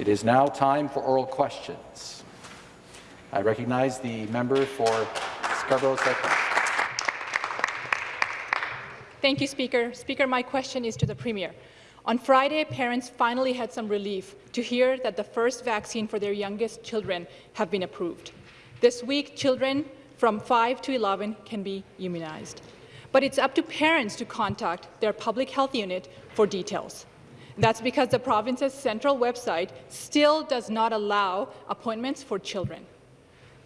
It is now time for oral questions. I recognize the member for Scarborough South. Thank you, Speaker. Speaker, my question is to the Premier. On Friday, parents finally had some relief to hear that the first vaccine for their youngest children have been approved. This week, children from 5 to 11 can be immunized. But it's up to parents to contact their public health unit for details. That's because the province's central website still does not allow appointments for children.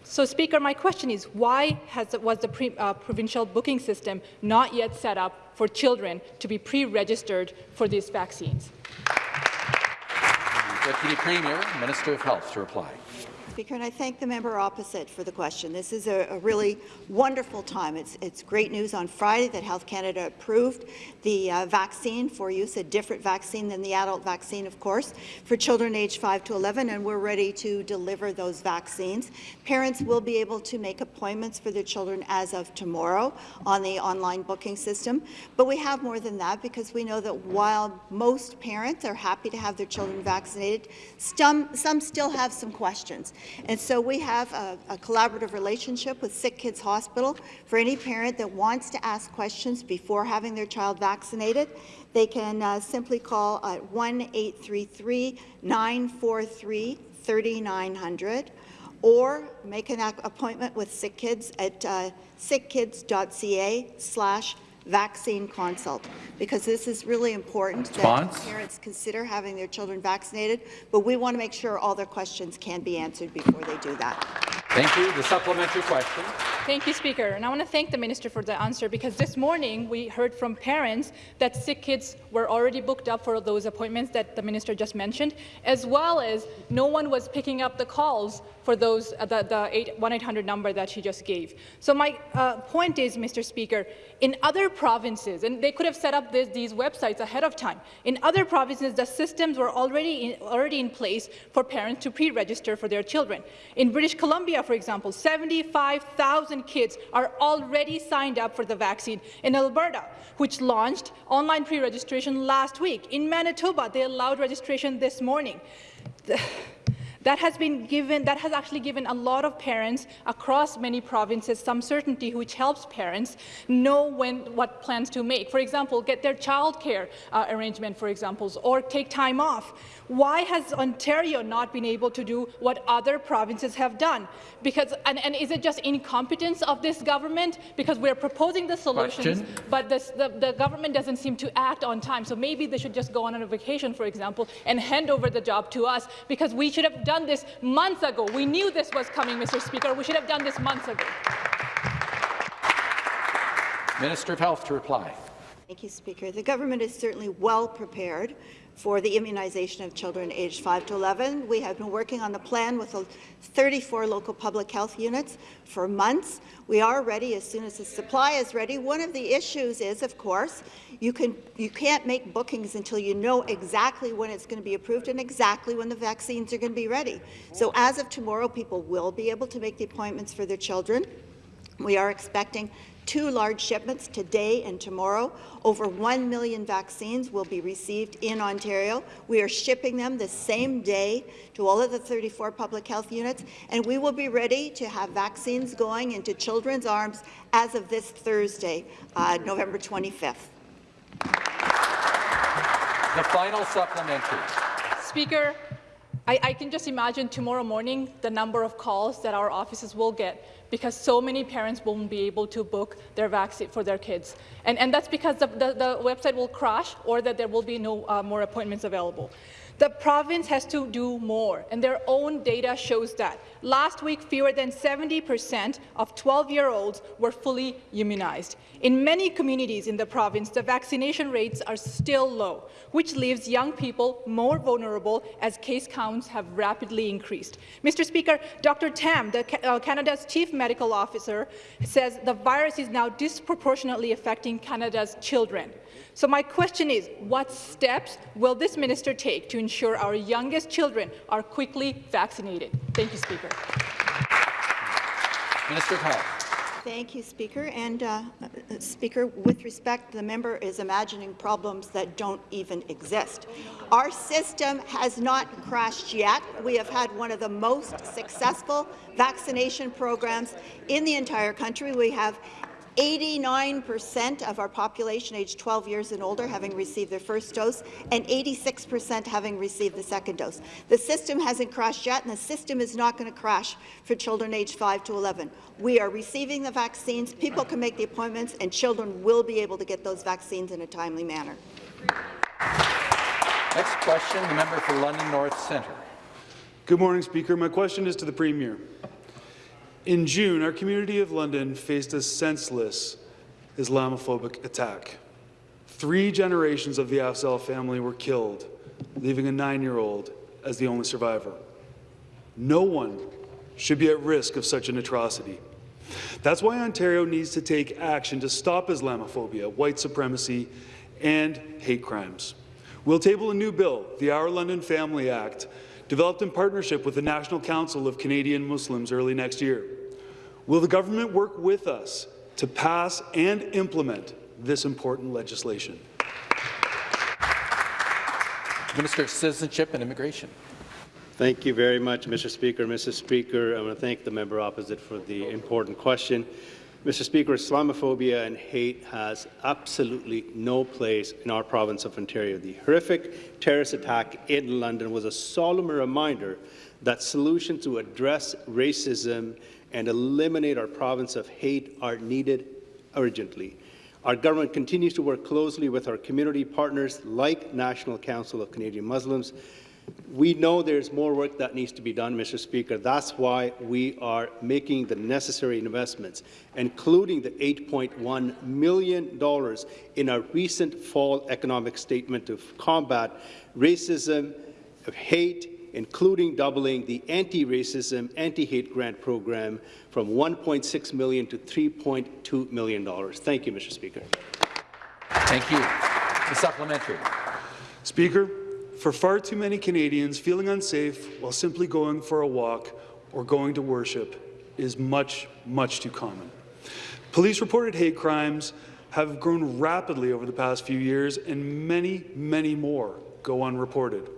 So, Speaker, my question is, why has, was the pre, uh, provincial booking system not yet set up for children to be pre-registered for these vaccines? Deputy Premier, Minister of Health, to reply. Speaker, and I thank the member opposite for the question. This is a, a, really wonderful time. It's, it's great news on Friday that Health Canada approved the uh, vaccine for use, a different vaccine than the adult vaccine, of course, for children aged 5 to 11, and we're ready to deliver those vaccines. Parents will be able to make appointments for their children as of tomorrow on the online booking system, but we have more than that because we know that while most parents are happy to have their children vaccinated, some, some still have some questions. And so we have a, a collaborative relationship with Sick Kids Hospital. For any parent that wants to ask questions before having their child vaccinated, they can uh, simply call at 1-833-943-3900 or make an appointment with Sick Kids at uh, sickkids.ca slash vaccine consult, because this is really important Response. that parents consider having their children vaccinated, but we want to make sure all their questions can be answered before they do that. Thank you. The supplementary question. Thank you, Speaker. And I want to thank the Minister for the answer because this morning we heard from parents that sick kids were already booked up for those appointments that the Minister just mentioned, as well as no one was picking up the calls for those uh, the, the 1-800 number that she just gave. So my uh, point is, Mr. Speaker, in other provinces, and they could have set up this, these websites ahead of time, in other provinces the systems were already in, already in place for parents to pre-register for their children. In British Columbia, for example, 75,000 kids are already signed up for the vaccine. In Alberta, which launched online pre-registration last week. In Manitoba, they allowed registration this morning. That has been given, that has actually given a lot of parents across many provinces some certainty which helps parents know when, what plans to make. For example, get their childcare uh, arrangement, for example, or take time off. Why has Ontario not been able to do what other provinces have done? Because, and, and is it just incompetence of this government? Because we're proposing the solutions, Question. but this, the, the government doesn't seem to act on time. So maybe they should just go on a vacation, for example, and hand over the job to us, because we should have done done this months ago. We knew this was coming, Mr. Speaker. We should have done this months ago. Minister of Health to reply. Thank you, Speaker. The government is certainly well prepared for the immunization of children aged 5 to 11. We have been working on the plan with 34 local public health units for months. We are ready as soon as the supply is ready. One of the issues is, of course, you, can, you can't make bookings until you know exactly when it's going to be approved and exactly when the vaccines are going to be ready. So as of tomorrow, people will be able to make the appointments for their children. We are expecting two large shipments today and tomorrow. Over 1 million vaccines will be received in Ontario. We are shipping them the same day to all of the 34 public health units, and we will be ready to have vaccines going into children's arms as of this Thursday, uh, November 25th. The final supplementary. Speaker, I, I, can just imagine tomorrow morning the number of calls that our offices will get because so many parents won't be able to book their vaccine for their kids. And, and that's because the, the, the website will crash or that there will be no uh, more appointments available. The province has to do more, and their own data shows that. Last week, fewer than 70% of 12-year-olds were fully immunized. In many communities in the province, the vaccination rates are still low, which leaves young people more vulnerable as case counts have rapidly increased. Mr. Speaker, Dr. Tam, the, uh, Canada's chief medical officer, says the virus is now disproportionately affecting Canada's children. So my question is, what steps will this minister take to ensure our youngest children are quickly vaccinated? Thank you, Speaker. Minister of Thank you, Speaker. And uh, uh, Speaker, with respect, the member is imagining problems that don't even exist. Our system has not crashed yet. We have had one of the most successful vaccination programs in the entire country. We have 89% of our population aged 12 years and older having received their first dose and 86% having received the second dose. The system hasn't crashed yet, and the system is not going to crash for children aged 5 to 11. We are receiving the vaccines, people can make the appointments, and children will be able to get those vaccines in a timely manner. Next question, the member for London North Centre. Good morning, Speaker. My question is to the Premier. In June, our community of London faced a senseless Islamophobic attack. Three generations of the Afzal family were killed, leaving a nine-year-old as the only survivor. No one should be at risk of such an atrocity. That's why Ontario needs to take action to stop Islamophobia, white supremacy, and hate crimes. We'll table a new bill, the Our London Family Act, developed in partnership with the National Council of Canadian Muslims early next year. Will the government work with us to pass and implement this important legislation? Minister of Citizenship and Immigration. Thank you very much, Mr. Speaker. Mr. Speaker, I want to thank the member opposite for the important question. Mr. Speaker, Islamophobia and hate has absolutely no place in our province of Ontario. The horrific terrorist attack in London was a solemn reminder that solutions to address racism and eliminate our province of hate are needed urgently. Our government continues to work closely with our community partners like National Council of Canadian Muslims. We know there's more work that needs to be done, Mr. Speaker. That's why we are making the necessary investments, including the $8.1 million in our recent fall economic statement to combat racism, hate, including doubling the anti-racism, anti-hate grant program from 1.6 million to $3.2 million. Thank you, Mr. Speaker. Thank you. The supplementary. Speaker, for far too many Canadians, feeling unsafe while simply going for a walk or going to worship is much, much too common. Police reported hate crimes have grown rapidly over the past few years, and many, many more go unreported.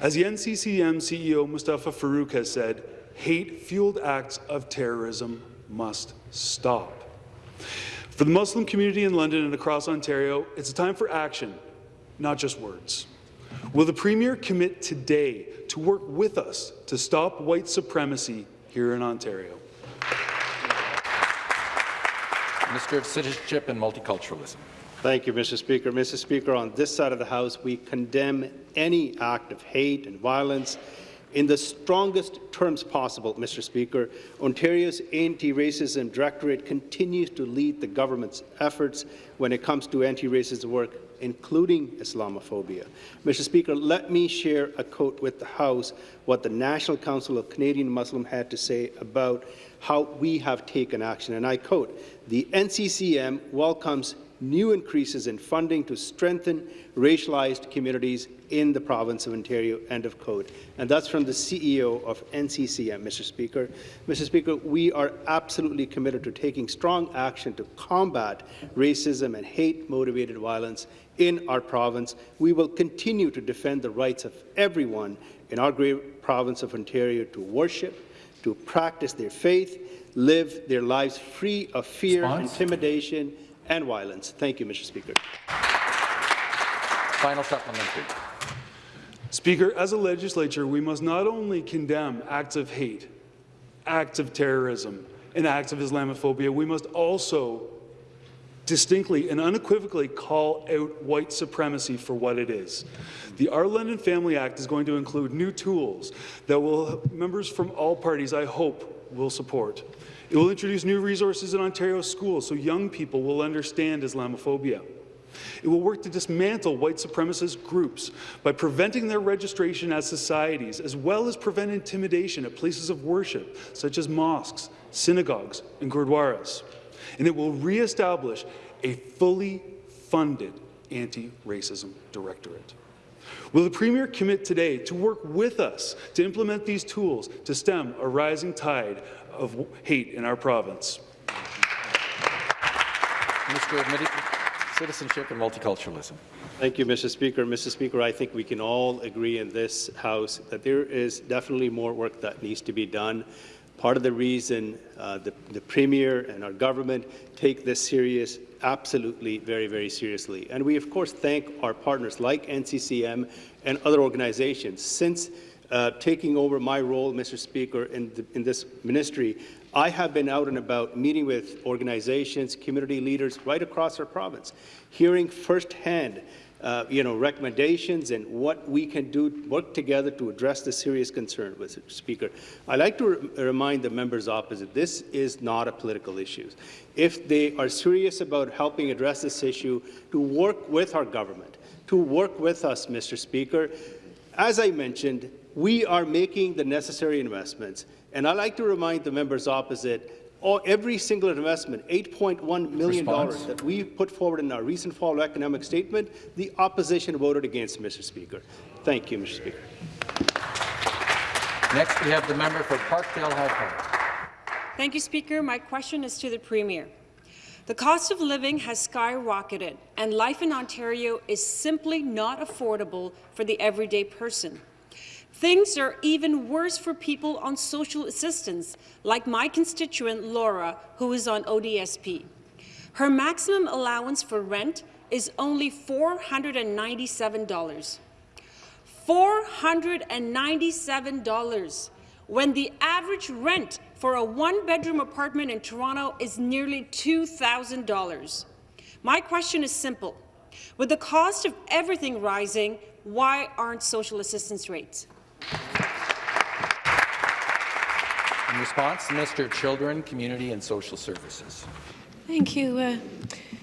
As the NCCM CEO Mustafa Farooq has said, hate-fueled acts of terrorism must stop. For the Muslim community in London and across Ontario, it's a time for action, not just words. Will the Premier commit today to work with us to stop white supremacy here in Ontario? Minister of Citizenship and Multiculturalism. Thank you, Mr. Speaker. Mr. Speaker, on this side of the House, we condemn any act of hate and violence in the strongest terms possible, Mr. Speaker. Ontario's Anti-Racism Directorate continues to lead the government's efforts when it comes to anti-racism work, including Islamophobia. Mr. Speaker, let me share a quote with the House what the National Council of Canadian Muslim had to say about how we have taken action, and I quote, the NCCM welcomes new increases in funding to strengthen racialized communities in the province of Ontario, end of quote. And that's from the CEO of NCCM, Mr. Speaker. Mr. Speaker, we are absolutely committed to taking strong action to combat racism and hate-motivated violence in our province. We will continue to defend the rights of everyone in our great province of Ontario to worship, to practice their faith, live their lives free of fear, Response? intimidation, and violence. Thank you, Mr. Speaker. Final supplementary. Speaker, as a legislature, we must not only condemn acts of hate, acts of terrorism, and acts of Islamophobia, we must also distinctly and unequivocally call out white supremacy for what it is. The Our London Family Act is going to include new tools that will members from all parties, I hope, will support. It will introduce new resources in Ontario schools so young people will understand Islamophobia. It will work to dismantle white supremacist groups by preventing their registration as societies, as well as prevent intimidation at places of worship, such as mosques, synagogues, and gurdwaras. And it will re-establish a fully funded anti-racism directorate. Will the Premier commit today to work with us to implement these tools to stem a rising tide of hate in our province? Minister of Citizenship and Multiculturalism. Thank you, Mr. Speaker. Mr. Speaker, I think we can all agree in this House that there is definitely more work that needs to be done. Part of the reason uh, the, the Premier and our government take this serious, absolutely very, very seriously. And we, of course, thank our partners like NCCM and other organizations. Since uh, taking over my role, Mr. Speaker, in, the, in this ministry, I have been out and about meeting with organizations, community leaders right across our province, hearing firsthand uh, you know, recommendations and what we can do, work together to address the serious concern, Mr. Speaker. I'd like to re remind the members opposite, this is not a political issue. If they are serious about helping address this issue, to work with our government, to work with us, Mr. Speaker. As I mentioned, we are making the necessary investments, and I like to remind the members opposite all, every single investment, $8.1 million Response. that we put forward in our recent fall economic statement, the opposition voted against, Mr. Speaker. Thank you, Mr. Speaker. Next, we have the member for Parkdale High Park. Thank you, Speaker. My question is to the Premier. The cost of living has skyrocketed, and life in Ontario is simply not affordable for the everyday person. Things are even worse for people on social assistance, like my constituent Laura, who is on ODSP. Her maximum allowance for rent is only $497. $497 when the average rent for a one-bedroom apartment in Toronto is nearly $2,000. My question is simple. With the cost of everything rising, why aren't social assistance rates? In response, Minister of Children, Community and Social Services. Thank you, uh,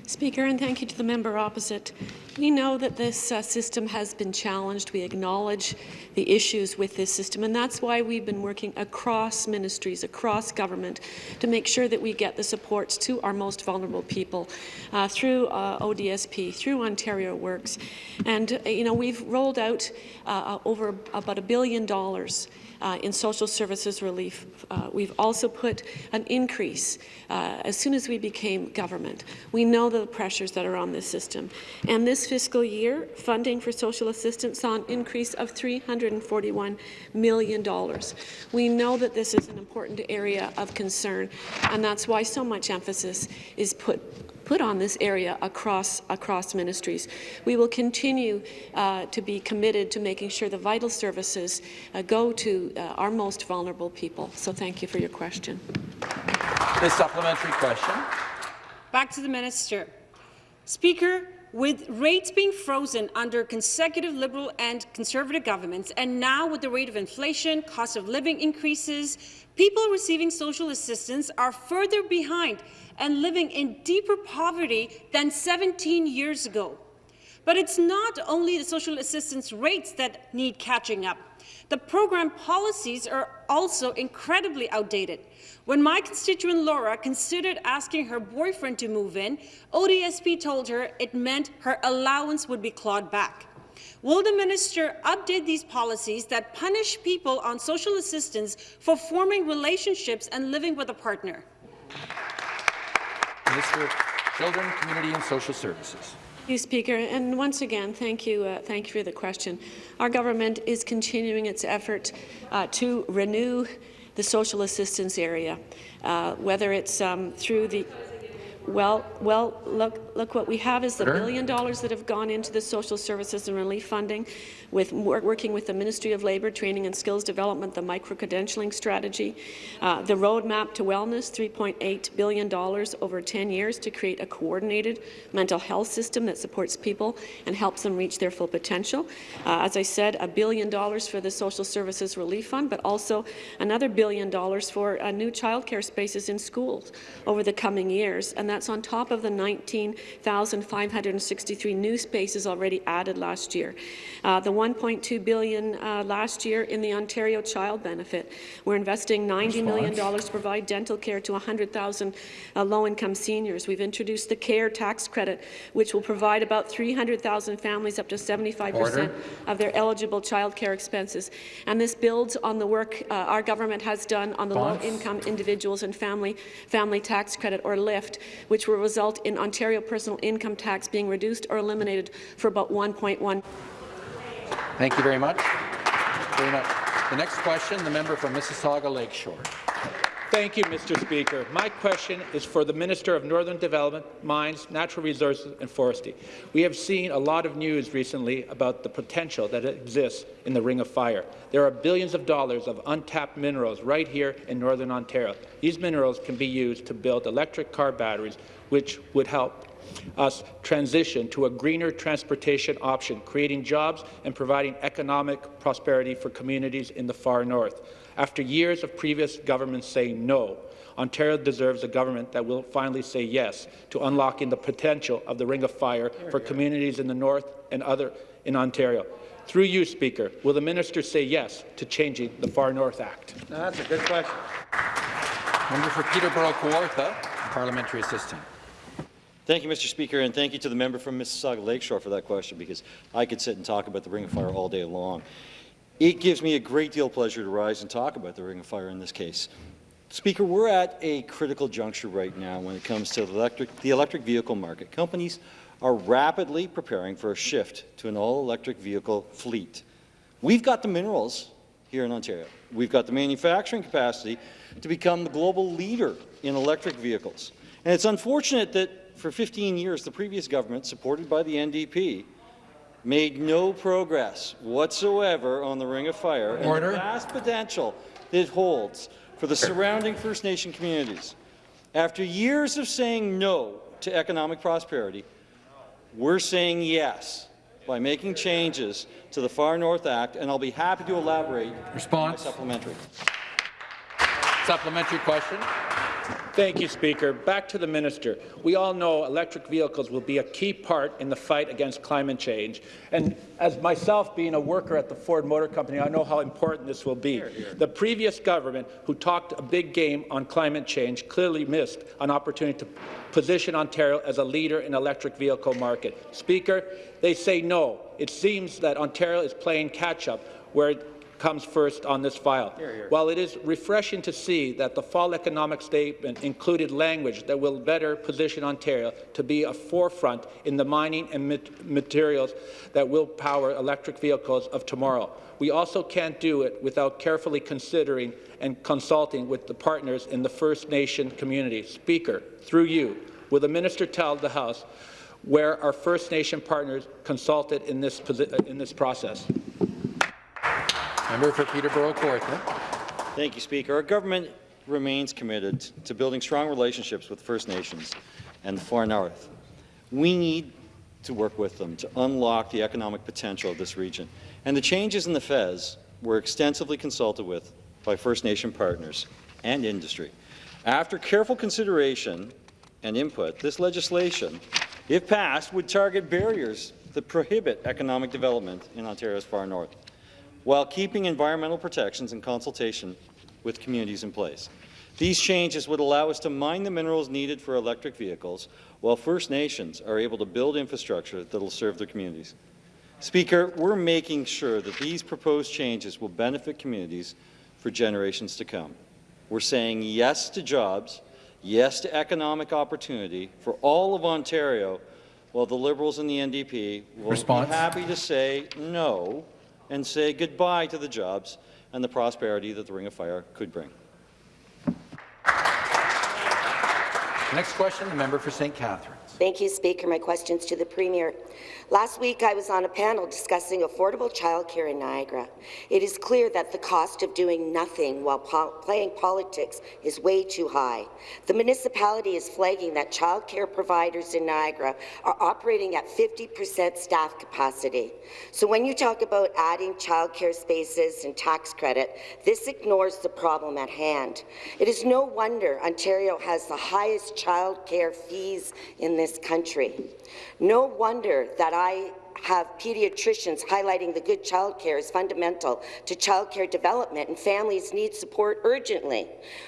Speaker, and thank you to the member opposite. We know that this uh, system has been challenged. We acknowledge the issues with this system, and that's why we've been working across ministries, across government, to make sure that we get the supports to our most vulnerable people uh, through uh, ODSP, through Ontario Works. And, uh, you know, we've rolled out uh, over about a billion dollars uh, in social services relief. Uh, we've also put an increase uh, as soon as we became government. We know the pressures that are on this system. And this fiscal year, funding for social assistance saw an increase of $341 million. We know that this is an important area of concern, and that's why so much emphasis is put put on this area across, across ministries. We will continue uh, to be committed to making sure the vital services uh, go to uh, our most vulnerable people. So thank you for your question. The supplementary question. Back to the minister. Speaker, with rates being frozen under consecutive Liberal and Conservative governments, and now with the rate of inflation, cost of living increases, people receiving social assistance are further behind and living in deeper poverty than 17 years ago. But it's not only the social assistance rates that need catching up. The program policies are also incredibly outdated. When my constituent Laura considered asking her boyfriend to move in, ODSP told her it meant her allowance would be clawed back. Will the minister update these policies that punish people on social assistance for forming relationships and living with a partner? Minister of Children, Community and Social Services. You, Speaker. And once again, thank you, uh, thank you for the question. Our government is continuing its effort uh, to renew the social assistance area, uh, whether it's um, through the well, well, look, look what we have is the billion dollars that have gone into the social services and relief funding, with working with the Ministry of Labour, Training and Skills Development, the micro-credentialing strategy, uh, the roadmap to wellness, $3.8 billion over 10 years to create a coordinated mental health system that supports people and helps them reach their full potential. Uh, as I said, a billion dollars for the Social Services Relief Fund, but also another billion dollars for uh, new childcare spaces in schools over the coming years, and that's on top of the 19,563 new spaces already added last year. Uh, the 1.2 billion uh, last year in the Ontario Child Benefit. We're investing $90 million to provide dental care to 100,000 uh, low-income seniors. We've introduced the CARE tax credit, which will provide about 300,000 families up to 75 percent of their eligible child care expenses. And this builds on the work uh, our government has done on the low-income individuals and family family tax credit, or LIFT, which will result in Ontario personal income tax being reduced or eliminated for about 1.1. Thank you very much. Very much. The next question, the member from Mississauga Lakeshore. Thank you, Mr. Speaker. My question is for the Minister of Northern Development, Mines, Natural Resources and Forestry. We have seen a lot of news recently about the potential that exists in the Ring of Fire. There are billions of dollars of untapped minerals right here in Northern Ontario. These minerals can be used to build electric car batteries, which would help us transition to a greener transportation option, creating jobs and providing economic prosperity for communities in the far north. After years of previous governments saying no, Ontario deserves a government that will finally say yes to unlocking the potential of the Ring of Fire for communities in the north and other in Ontario. Through you, Speaker, will the minister say yes to changing the Far North Act? That's a good question. Member for Peterborough Kawartha, parliamentary assistant. Thank you, Mr. Speaker, and thank you to the member from Mississauga Lakeshore for that question, because I could sit and talk about the Ring of Fire all day long. It gives me a great deal of pleasure to rise and talk about the Ring of Fire in this case. Speaker, we're at a critical juncture right now when it comes to the electric, the electric vehicle market. Companies are rapidly preparing for a shift to an all-electric vehicle fleet. We've got the minerals here in Ontario. We've got the manufacturing capacity to become the global leader in electric vehicles. And it's unfortunate that for 15 years, the previous government, supported by the NDP, made no progress whatsoever on the Ring of Fire Order. and the vast potential it holds for the surrounding First Nation communities. After years of saying no to economic prosperity, we're saying yes by making changes to the Far North Act, and I'll be happy to elaborate Response. my supplementary. Supplementary question. Thank you, Speaker. Back to the minister. We all know electric vehicles will be a key part in the fight against climate change. And as myself being a worker at the Ford Motor Company, I know how important this will be. The previous government, who talked a big game on climate change, clearly missed an opportunity to position Ontario as a leader in electric vehicle market. Speaker, they say no. It seems that Ontario is playing catch-up where comes first on this file. While it is refreshing to see that the fall economic statement included language that will better position Ontario to be a forefront in the mining and materials that will power electric vehicles of tomorrow. We also can't do it without carefully considering and consulting with the partners in the First Nation community. Speaker, through you, will the minister tell the House where our First Nation partners consulted in this, in this process? Member for Peterborough Kawartha. Thank you, Speaker. Our government remains committed to building strong relationships with First Nations and the far north. We need to work with them to unlock the economic potential of this region. And the changes in the Fez were extensively consulted with by First Nation partners and industry. After careful consideration and input, this legislation, if passed, would target barriers that prohibit economic development in Ontario's far north while keeping environmental protections and consultation with communities in place. These changes would allow us to mine the minerals needed for electric vehicles, while First Nations are able to build infrastructure that will serve their communities. Speaker, we're making sure that these proposed changes will benefit communities for generations to come. We're saying yes to jobs, yes to economic opportunity for all of Ontario, while the Liberals and the NDP will Response. be happy to say no and say goodbye to the jobs and the prosperity that the Ring of Fire could bring. Next question, the member for St. Catharines. Thank you, Speaker. My questions to the Premier. Last week, I was on a panel discussing affordable childcare in Niagara. It is clear that the cost of doing nothing while po playing politics is way too high. The municipality is flagging that childcare providers in Niagara are operating at 50% staff capacity. So when you talk about adding childcare spaces and tax credit, this ignores the problem at hand. It is no wonder Ontario has the highest childcare fees in this country. No wonder that I have pediatricians highlighting the good childcare is fundamental to childcare development and families need support urgently.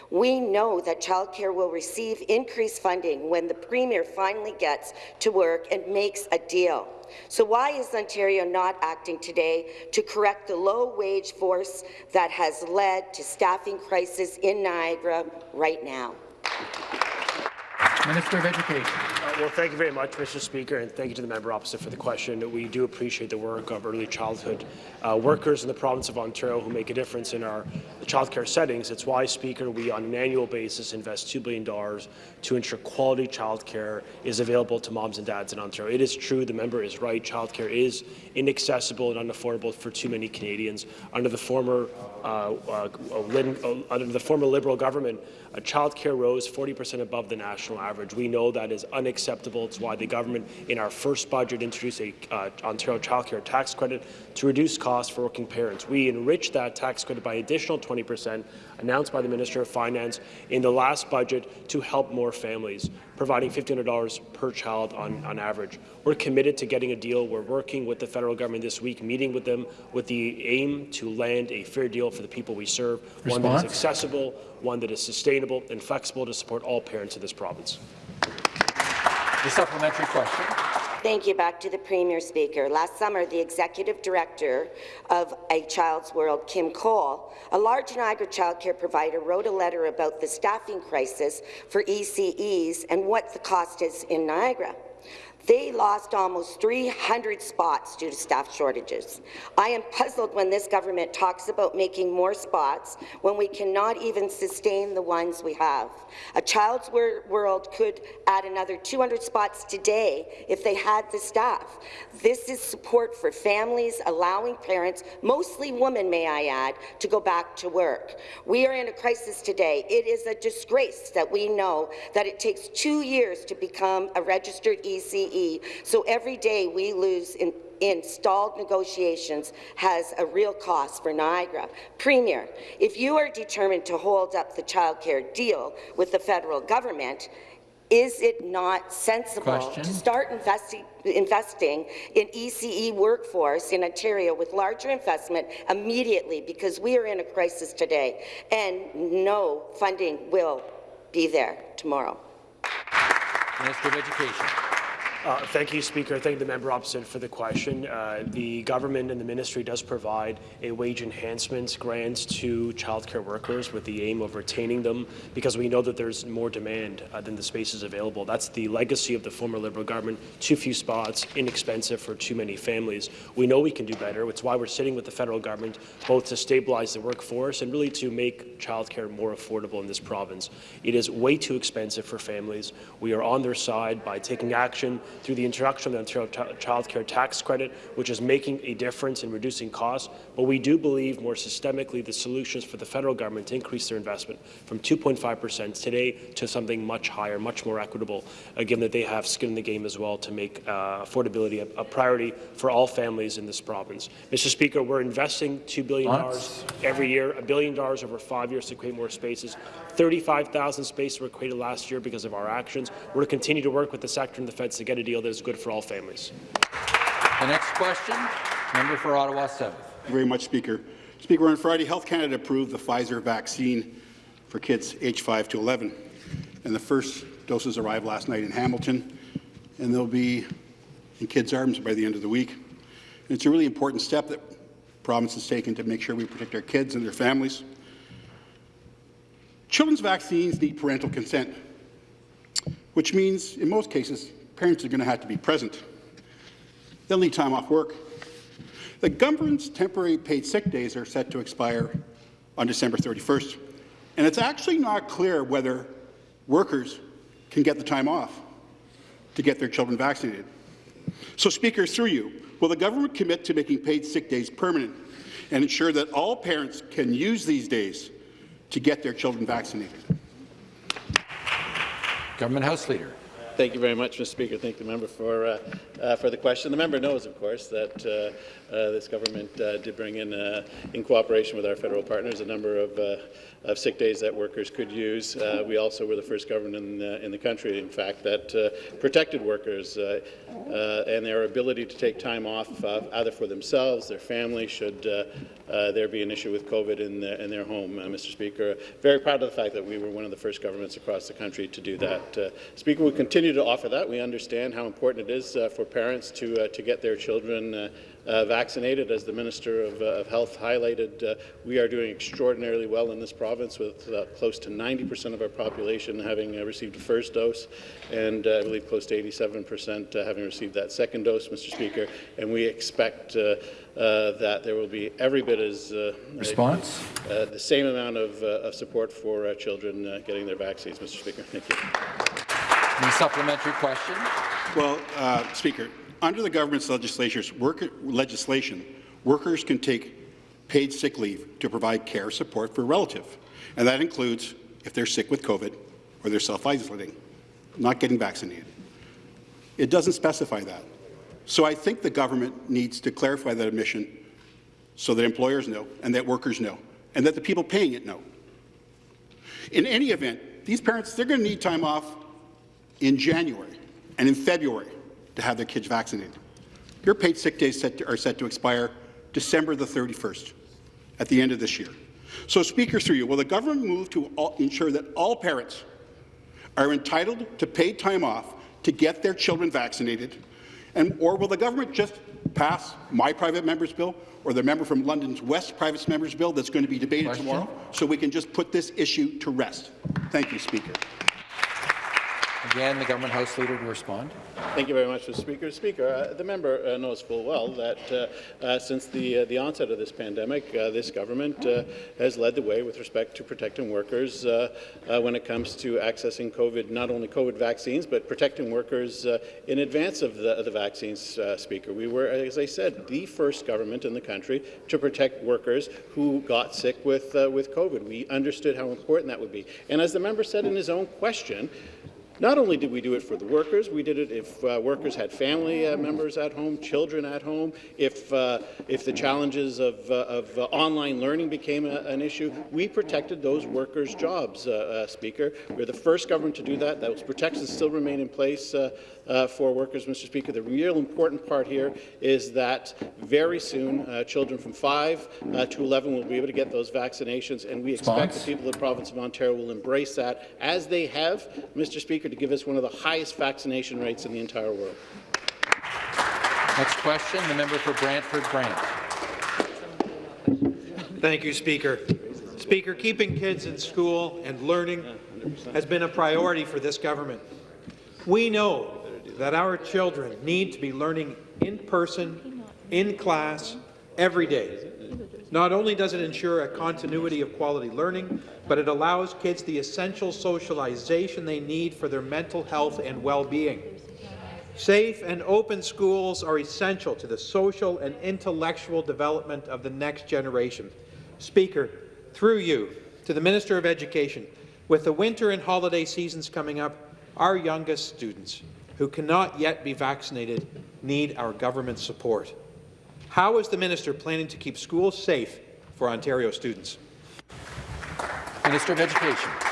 We know that childcare will receive increased funding when the Premier finally gets to work and makes a deal. So why is Ontario not acting today to correct the low-wage force that has led to staffing crisis in Niagara right now? Minister of Education. Uh, well, thank you very much, Mr. Speaker, and thank you to the member opposite for the question. We do appreciate the work of early childhood uh, workers in the province of Ontario who make a difference in our childcare settings. It's why, Speaker, we on an annual basis invest $2 billion to ensure quality childcare is available to moms and dads in Ontario. It is true, the member is right, childcare is inaccessible and unaffordable for too many Canadians. Under the former uh, uh, uh under the former Liberal government, uh, childcare rose 40% above the national average. We know that is unacceptable. It's why the government, in our first budget, introduced a uh, Ontario childcare tax credit to reduce costs for working parents. We enriched that tax credit by additional 20%, announced by the Minister of Finance in the last budget to help more families, providing $1,500 per child on, on average. We're committed to getting a deal. We're working with the federal government this week, meeting with them with the aim to land a fair deal for the people we serve, Response? one that is accessible, one that is sustainable and flexible to support all parents in this province. The supplementary question. Thank you. Back to the Premier Speaker. Last summer, the Executive Director of A Child's World, Kim Cole, a large Niagara childcare provider, wrote a letter about the staffing crisis for ECEs and what the cost is in Niagara. They lost almost 300 spots due to staff shortages. I am puzzled when this government talks about making more spots when we cannot even sustain the ones we have. A Child's World could add another 200 spots today if they had the staff. This is support for families, allowing parents, mostly women may I add, to go back to work. We are in a crisis today. It is a disgrace that we know that it takes two years to become a registered So every day we lose in in stalled negotiations has a real cost for Niagara. Premier, if you are determined to hold up the childcare deal with the federal government, is it not sensible Question. to start investi investing in ECE workforce in Ontario with larger investment immediately because we are in a crisis today and no funding will be there tomorrow? Minister of Education. Uh, thank you, Speaker. Thank the member opposite for the question. Uh, the government and the ministry does provide a wage enhancement grants to childcare workers with the aim of retaining them because we know that there's more demand uh, than the spaces available. That's the legacy of the former Liberal government. Too few spots, inexpensive for too many families. We know we can do better. It's why we're sitting with the federal government both to stabilize the workforce and really to make childcare more affordable in this province. It is way too expensive for families. We are on their side by taking action through the introduction of the Ontario Child Care Tax Credit, which is making a difference in reducing costs. But we do believe more systemically the solutions for the federal government to increase their investment from 2.5 percent today to something much higher, much more equitable, uh, given that they have skin in the game as well to make uh, affordability a, a, priority for all families in this province. Mr. Speaker, we're investing $2 billion every year, a billion dollars over five years to create more spaces. 35,000 spaces were created last year because of our actions. We're going to continue to work with the sector and the feds to get a deal that is good for all families. The next question, member for Ottawa South. very much, Speaker. Speaker, on Friday, Health Canada approved the Pfizer vaccine for kids aged 5 to 11, and the first doses arrived last night in Hamilton, and they'll be in kids' arms by the end of the week. And it's a really important step that province has taken to make sure we protect our kids and their families. Children's vaccines need parental consent, which means, in most cases, parents are going to have to be present. They'll need time off work. The government's temporary paid sick days are set to expire on December 31st, and it's actually not clear whether workers can get the time off to get their children vaccinated. So, Speaker, through you, will the government commit to making paid sick days permanent and ensure that all parents can use these days to get their children vaccinated. Government House Leader. Thank you very much, Mr. Speaker. Thank the member for uh, uh, for the question. The member knows, of course, that uh, uh this government uh, did bring in, uh, in cooperation with our federal partners, a number of of sick days that workers could use. Uh, we also were the first government in the, in the country, in fact, that uh, protected workers uh, uh and their ability to take time off uh, either for themselves, their family, should uh, there be an issue with COVID in, the, in their home, Mr. Speaker. Very proud of the fact that we were one of the first governments across the country to do that. Speaker, we continue to offer that. We understand how important it is uh, for parents to, uh, to get their children uh, vaccinated. As the Minister of, uh, of Health highlighted, uh, we are doing extraordinarily well in this province with uh, close to 90% of our population having uh, received a first dose and uh, I believe close to 87% uh, having received that second dose, Mr. Speaker. And we expect uh, uh, that there will be every bit as uh, Response? uh, the same amount of, uh, of support for uh, children uh, getting their vaccines, Mr. Speaker. Thank you. Any supplementary question? Well, uh, Speaker, under the government's work, legislation, workers can take paid sick leave to provide care support for a relative, and that includes if they're sick with COVID or they're self-isolating, not getting vaccinated. It doesn't specify that. So I think the government needs to clarify that admission so that employers know and that workers know and that the people paying it know. In any event, these parents, they're going to need time off in January and in February to have their kids vaccinated. Your paid sick days set to, are set to expire December the 31st, at the end of this year. So, Speaker, through you, will the government move to all, ensure that all parents are entitled to paid time off to get their children vaccinated, and or will the government just pass my private member's bill or the member from London's West private member's bill that's going to be debated Question? tomorrow, so we can just put this issue to rest? Thank you, Speaker. Again, the government House Leader to respond. Thank you very much, Mr. Speaker. Speaker, uh, the member uh, knows full well that uh, uh, since the, uh, the onset of this pandemic, uh, this government has led the way with respect to protecting workers when it comes to accessing COVID, not only COVID vaccines, but protecting workers in advance of the, the vaccines, Speaker. We were, as I said, the first government in the country to protect workers who got sick with, with COVID. We understood how important that would be. And as the member said in his own question, not only did we do it for the workers, we did it if uh, workers had family uh, members at home, children at home, if, uh, if the challenges of, uh, of uh, online learning became a, an issue, we protected those workers' jobs, Speaker. We're the first government to do that. Those protections still remain in place uh, for workers, Mr. Speaker. The real important part here is that very soon uh, children from 5 uh, to 11 will be able to get those vaccinations, and we expect Response? the people of the province of Ontario will embrace that, as they have, Mr. Speaker, to give us one of the highest vaccination rates in the entire world. Next question, the member for Brantford Brant. Thank you, Speaker. Speaker, keeping kids in school and learning has been a priority for this government. We know that our children need to be learning in person, in class, every day. Not only does it ensure a continuity of quality learning, but it allows kids the essential socialization they need for their mental health and well-being. Safe and open schools are essential to the social and intellectual development of the next generation. Speaker, through you, to the Minister of Education, with the winter and holiday seasons coming up, our youngest students, who cannot yet be vaccinated, need our government support. How is the minister planning to keep schools safe for Ontario students? Minister of Education.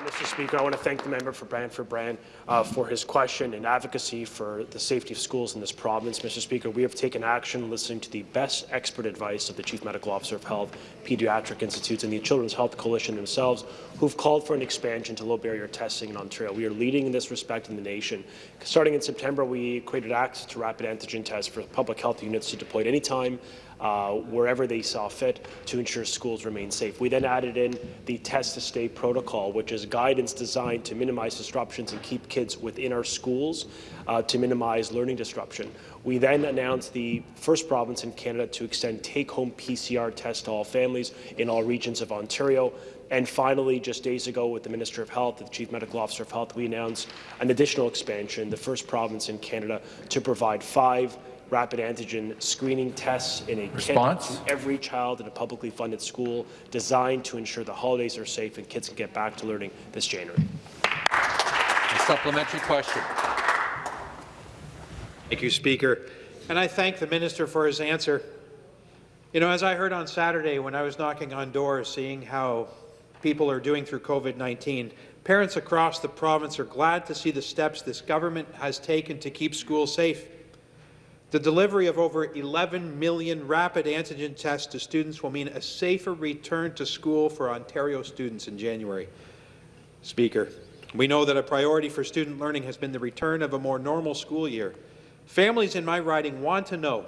Mr. Speaker, I want to thank the member for Brantford Brant uh, for his question and advocacy for the safety of schools in this province. Mr. Speaker, we have taken action listening to the best expert advice of the Chief Medical Officer of Health, Pediatric Institutes, and the Children's Health Coalition themselves, who've called for an expansion to low-barrier testing in Ontario. We are leading in this respect in the nation. Starting in September, we created access to rapid antigen tests for public health units to deploy at any time uh, wherever they saw fit to ensure schools remain safe. We then added in the test to stay protocol, which is guidance designed to minimize disruptions and keep kids within our schools uh, to minimize learning disruption. We then announced the first province in Canada to extend take-home PCR tests to all families in all regions of Ontario. And finally, just days ago, with the Minister of Health, the Chief Medical Officer of Health, we announced an additional expansion, the first province in Canada to provide five rapid antigen screening tests in a Response? kit to every child in a publicly funded school designed to ensure the holidays are safe and kids can get back to learning this January. A supplementary question. Thank you, Speaker. And I thank the minister for his answer. You know, as I heard on Saturday when I was knocking on doors, seeing how people are doing through COVID-19, parents across the province are glad to see the steps this government has taken to keep schools safe. The delivery of over 11 million rapid antigen tests to students will mean a safer return to school for Ontario students in January. Speaker, We know that a priority for student learning has been the return of a more normal school year. Families in my riding want to know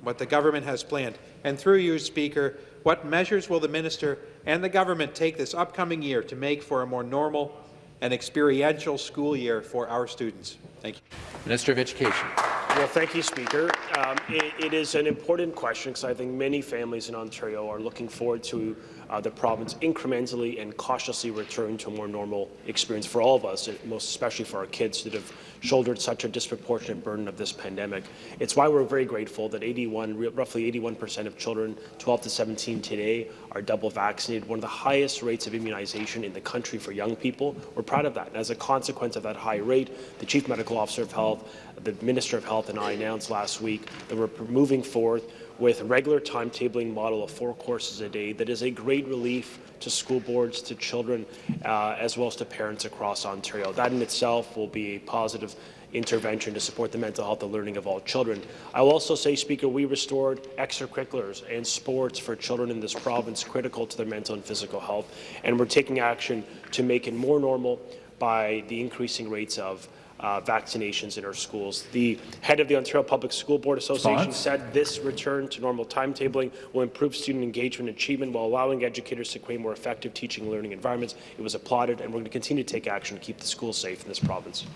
what the government has planned, and through you, Speaker, what measures will the minister and the government take this upcoming year to make for a more normal and experiential school year for our students? Thank you. Minister of Education. Well, thank you, Speaker. Um, it, it is an important question because I think many families in Ontario are looking forward to uh, the province incrementally and cautiously return to a more normal experience for all of us, most especially for our kids that have shouldered such a disproportionate burden of this pandemic. It's why we're very grateful that 81, roughly 81% of children 12 to 17 today are double vaccinated, one of the highest rates of immunization in the country for young people. We're proud of that. And as a consequence of that high rate, the Chief Medical Officer of Health, the Minister of Health and I announced last week that we're moving forward with a regular timetabling model of four courses a day that is a great relief to school boards, to children, uh, as well as to parents across Ontario. That in itself will be a positive intervention to support the mental health and learning of all children. I will also say, Speaker, we restored extracurriculars and sports for children in this province critical to their mental and physical health, and we're taking action to make it more normal by the increasing rates of uh, vaccinations in our schools. The head of the Ontario Public School Board Association said this return to normal timetabling will improve student engagement and achievement while allowing educators to create more effective teaching and learning environments. It was applauded, and we're going to continue to take action to keep the schools safe in this province.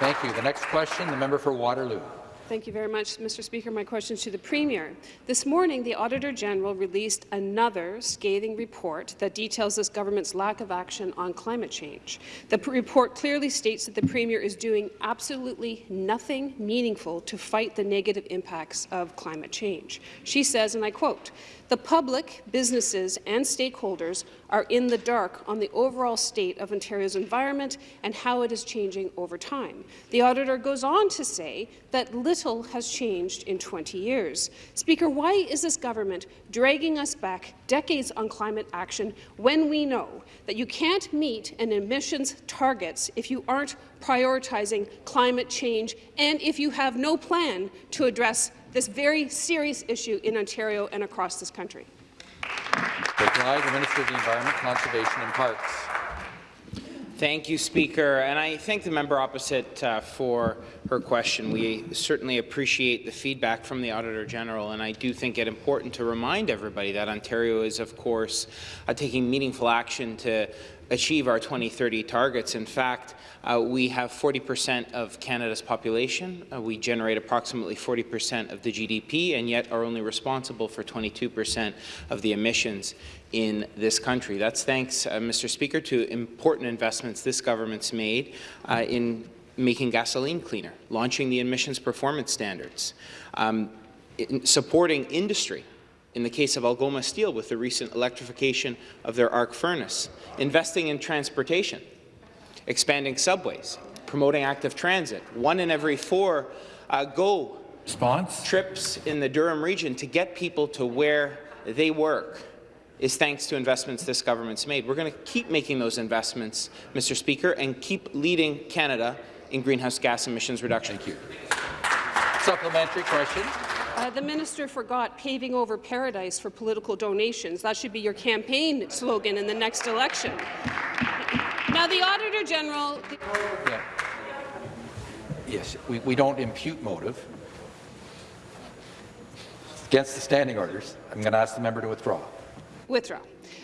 Thank you. The next question, the member for Waterloo. Thank you very much, Mr. Speaker. My question is to the Premier. This morning, the Auditor General released another scathing report that details this government's lack of action on climate change. The report clearly states that the Premier is doing absolutely nothing meaningful to fight the negative impacts of climate change. She says, and I quote, the public, businesses and stakeholders are in the dark on the overall state of Ontario's environment and how it is changing over time. The auditor goes on to say that little has changed in 20 years. Speaker, why is this government dragging us back decades on climate action when we know that you can't meet an emissions targets if you aren't prioritizing climate change and if you have no plan to address this very serious issue in Ontario and across this country. Reply, the Minister of the Environment, Conservation and Parks. Thank you, Speaker. And I thank the member opposite uh, for her question. We certainly appreciate the feedback from the Auditor General, and I do think it important to remind everybody that Ontario is, of course, uh, taking meaningful action to achieve our 2030 targets. In fact, uh, we have 40% of Canada's population. Uh, we generate approximately 40% of the GDP, and yet are only responsible for 22% of the emissions in this country. That's thanks, uh, Mr. Speaker, to important investments this government's made uh, in making gasoline cleaner, launching the emissions performance standards, um, in supporting industry in the case of Algoma Steel with the recent electrification of their arc furnace, investing in transportation, expanding subways, promoting active transit. One in every four uh, GO Response? trips in the Durham region to get people to where they work is thanks to investments this government's made. We're going to keep making those investments, Mr. Speaker, and keep leading Canada in greenhouse gas emissions reduction. Thank you. Supplementary question. Uh, the minister forgot paving over paradise for political donations. That should be your campaign slogan in the next election. Now, the Auditor General... Yeah. Yes, we, we don't impute motive. Against the standing orders, I'm going to ask the member to withdraw. Withdraw.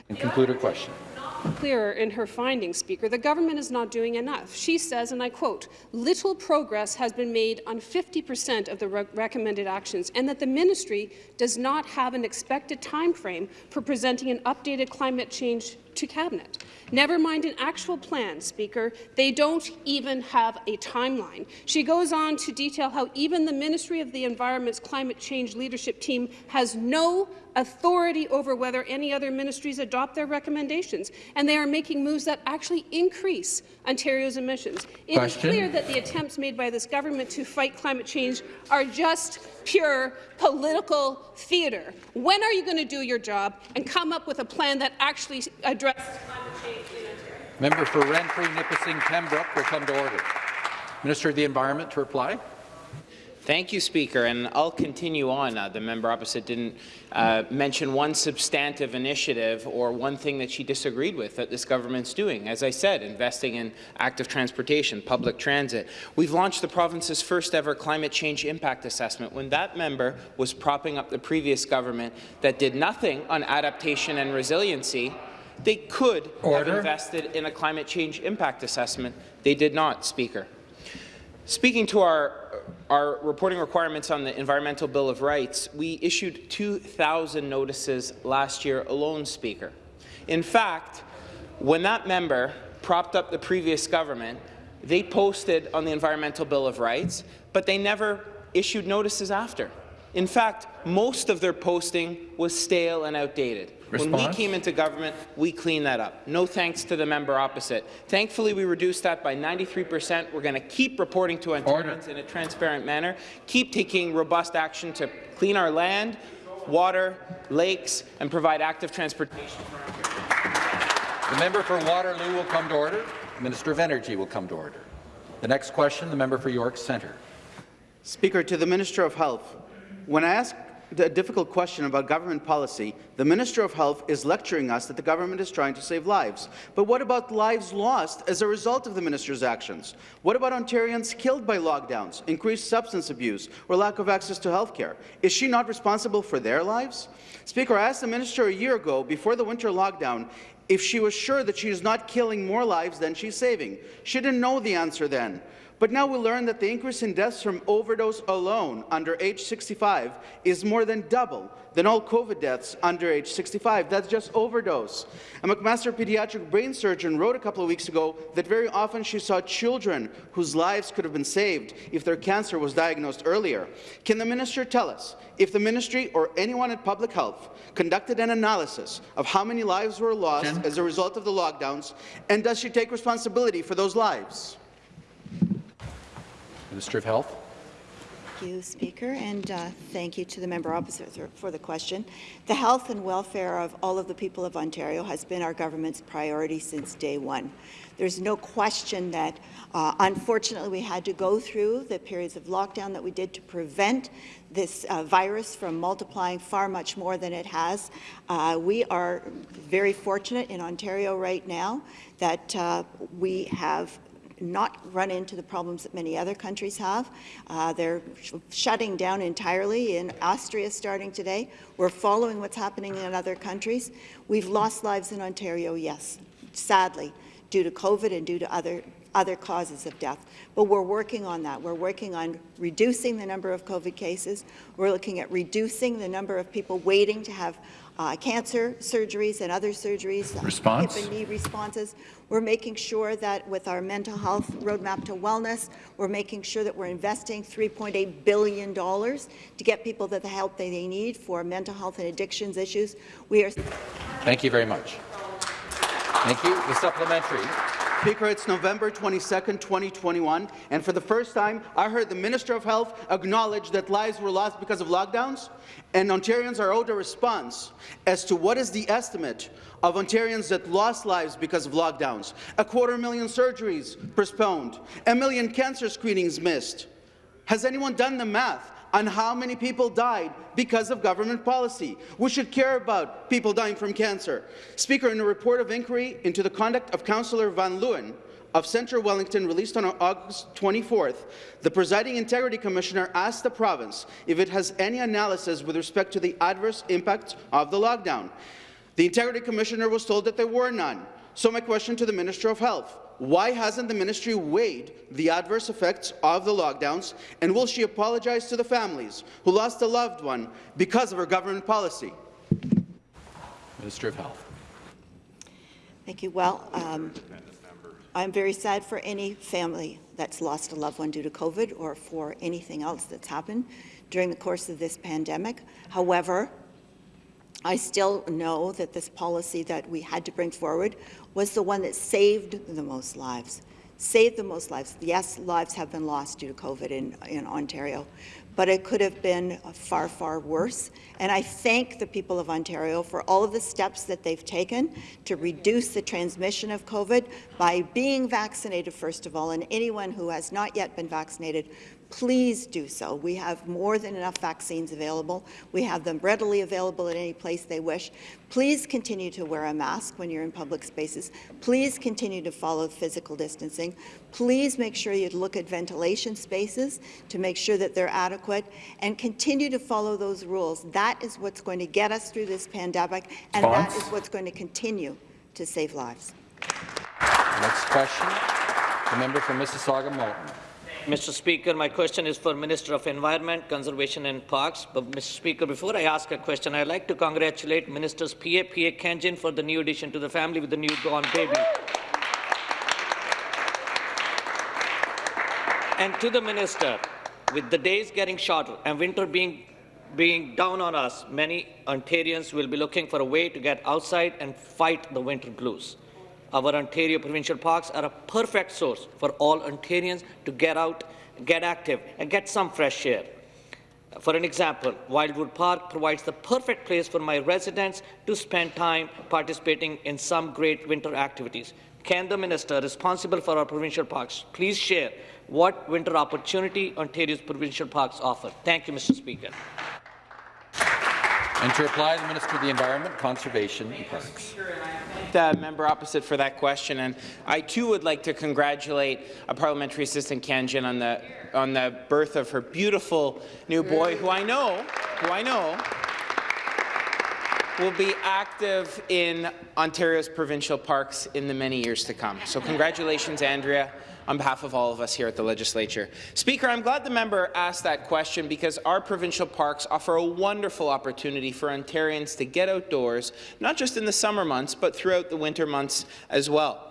And conclude her question clearer in her findings, Speaker. The government is not doing enough. She says, and I quote, little progress has been made on 50 percent of the re recommended actions, and that the ministry does not have an expected time frame for presenting an updated climate change to Cabinet. Never mind an actual plan, Speaker. They don't even have a timeline. She goes on to detail how even the Ministry of the Environment's climate change leadership team has no authority over whether any other ministries adopt their recommendations, and they are making moves that actually increase Ontario's emissions. It Question. is clear that the attempts made by this government to fight climate change are just pure political theatre. When are you going to do your job and come up with a plan that actually addresses climate change in Ontario? Member for Renfrew, Nipissing, Pembroke will come to order. Minister of the Environment to reply. Thank you, Speaker, and I'll continue on. Uh, the member opposite didn't uh, mention one substantive initiative or one thing that she disagreed with that this government's doing. As I said, investing in active transportation, public transit. We've launched the province's first ever climate change impact assessment when that member was propping up the previous government that did nothing on adaptation and resiliency they could Order. have invested in a climate change impact assessment. They did not, Speaker. Speaking to our, our reporting requirements on the Environmental Bill of Rights, we issued 2,000 notices last year alone, Speaker. In fact, when that member propped up the previous government, they posted on the Environmental Bill of Rights, but they never issued notices after. In fact, most of their posting was stale and outdated. Response? When we came into government, we cleaned that up. No thanks to the member opposite. Thankfully, we reduced that by 93 percent. We're going to keep reporting to Ontarians in a transparent manner, keep taking robust action to clean our land, water, lakes, and provide active transportation The member for Waterloo will come to order. The Minister of Energy will come to order. The next question, the member for York Centre. Speaker, to the Minister of Health, when I a difficult question about government policy, the Minister of Health is lecturing us that the government is trying to save lives. But what about lives lost as a result of the minister's actions? What about Ontarians killed by lockdowns, increased substance abuse, or lack of access to health care? Is she not responsible for their lives? Speaker, I asked the minister a year ago, before the winter lockdown, if she was sure that she is not killing more lives than she's saving. She didn't know the answer then. But now we learn that the increase in deaths from overdose alone under age 65 is more than double than all COVID deaths under age 65. That's just overdose. A McMaster pediatric brain surgeon wrote a couple of weeks ago that very often she saw children whose lives could have been saved if their cancer was diagnosed earlier. Can the minister tell us if the ministry or anyone at public health conducted an analysis of how many lives were lost as a result of the lockdowns, and does she take responsibility for those lives? Minister of Health. Thank you, Speaker, and uh, thank you to the member opposite for the question. The health and welfare of all of the people of Ontario has been our government's priority since day one. There's no question that, uh, unfortunately, we had to go through the periods of lockdown that we did to prevent this uh, virus from multiplying far much more than it has. Uh, we are very fortunate in Ontario right now that uh, we have not run into the problems that many other countries have. Uh, they're sh shutting down entirely in Austria starting today. We're following what's happening in other countries. We've lost lives in Ontario, yes, sadly, due to COVID and due to other other causes of death. But we're working on that. We're working on reducing the number of COVID cases. We're looking at reducing the number of people waiting to have uh, cancer surgeries and other surgeries, Response? hip and knee responses. We're making sure that with our mental health roadmap to wellness, we're making sure that we're investing $3.8 billion to get people the help that they need for mental health and addictions issues. We are. Thank you very much. Thank you. The supplementary. Speaker, it's November 22, 2021, and for the first time, I heard the Minister of Health acknowledge that lives were lost because of lockdowns, and Ontarians are owed a response as to what is the estimate of Ontarians that lost lives because of lockdowns. A quarter million surgeries postponed, a million cancer screenings missed. Has anyone done the math? On how many people died because of government policy. We should care about people dying from cancer. Speaker, in a report of inquiry into the conduct of Councillor Van Leeuwen of Central Wellington released on August 24th, the presiding integrity commissioner asked the province if it has any analysis with respect to the adverse impacts of the lockdown. The integrity commissioner was told that there were none. So my question to the Minister of Health, why hasn't the ministry weighed the adverse effects of the lockdowns, and will she apologize to the families who lost a loved one because of her government policy? Minister of Health. Thank you. Well, um, I'm very sad for any family that's lost a loved one due to COVID or for anything else that's happened during the course of this pandemic. However, I still know that this policy that we had to bring forward was the one that saved the most lives. Saved the most lives. Yes, lives have been lost due to COVID in, in Ontario, but it could have been far, far worse. And I thank the people of Ontario for all of the steps that they've taken to reduce the transmission of COVID by being vaccinated, first of all, and anyone who has not yet been vaccinated, please do so. We have more than enough vaccines available. We have them readily available at any place they wish. Please continue to wear a mask when you're in public spaces. Please continue to follow physical distancing. Please make sure you look at ventilation spaces to make sure that they're adequate and continue to follow those rules. That is what's going to get us through this pandemic, and that is what's going to continue to save lives. Next question, the member for Mississauga Malton. Mr. Speaker, my question is for Minister of Environment, Conservation and Parks. But, Mr. Speaker, before I ask a question, I'd like to congratulate Ministers P.A. P.A. Khanjin for the new addition to the family with the newborn baby. And to the Minister, with the days getting shorter and winter being, being down on us, many Ontarians will be looking for a way to get outside and fight the winter blues. Our Ontario provincial parks are a perfect source for all Ontarians to get out, get active, and get some fresh air. For an example, Wildwood Park provides the perfect place for my residents to spend time participating in some great winter activities. Can the minister responsible for our provincial parks please share what winter opportunity Ontario's provincial parks offer? Thank you, Mr. Speaker. And to reply, the Minister of the Environment, Conservation and Parks. The member opposite for that question, and I too would like to congratulate a parliamentary assistant Khanjin on the on the birth of her beautiful new boy, who I know, who I know will be active in Ontario's provincial parks in the many years to come. So congratulations, Andrea on behalf of all of us here at the Legislature. Speaker, I'm glad the member asked that question because our provincial parks offer a wonderful opportunity for Ontarians to get outdoors, not just in the summer months, but throughout the winter months as well.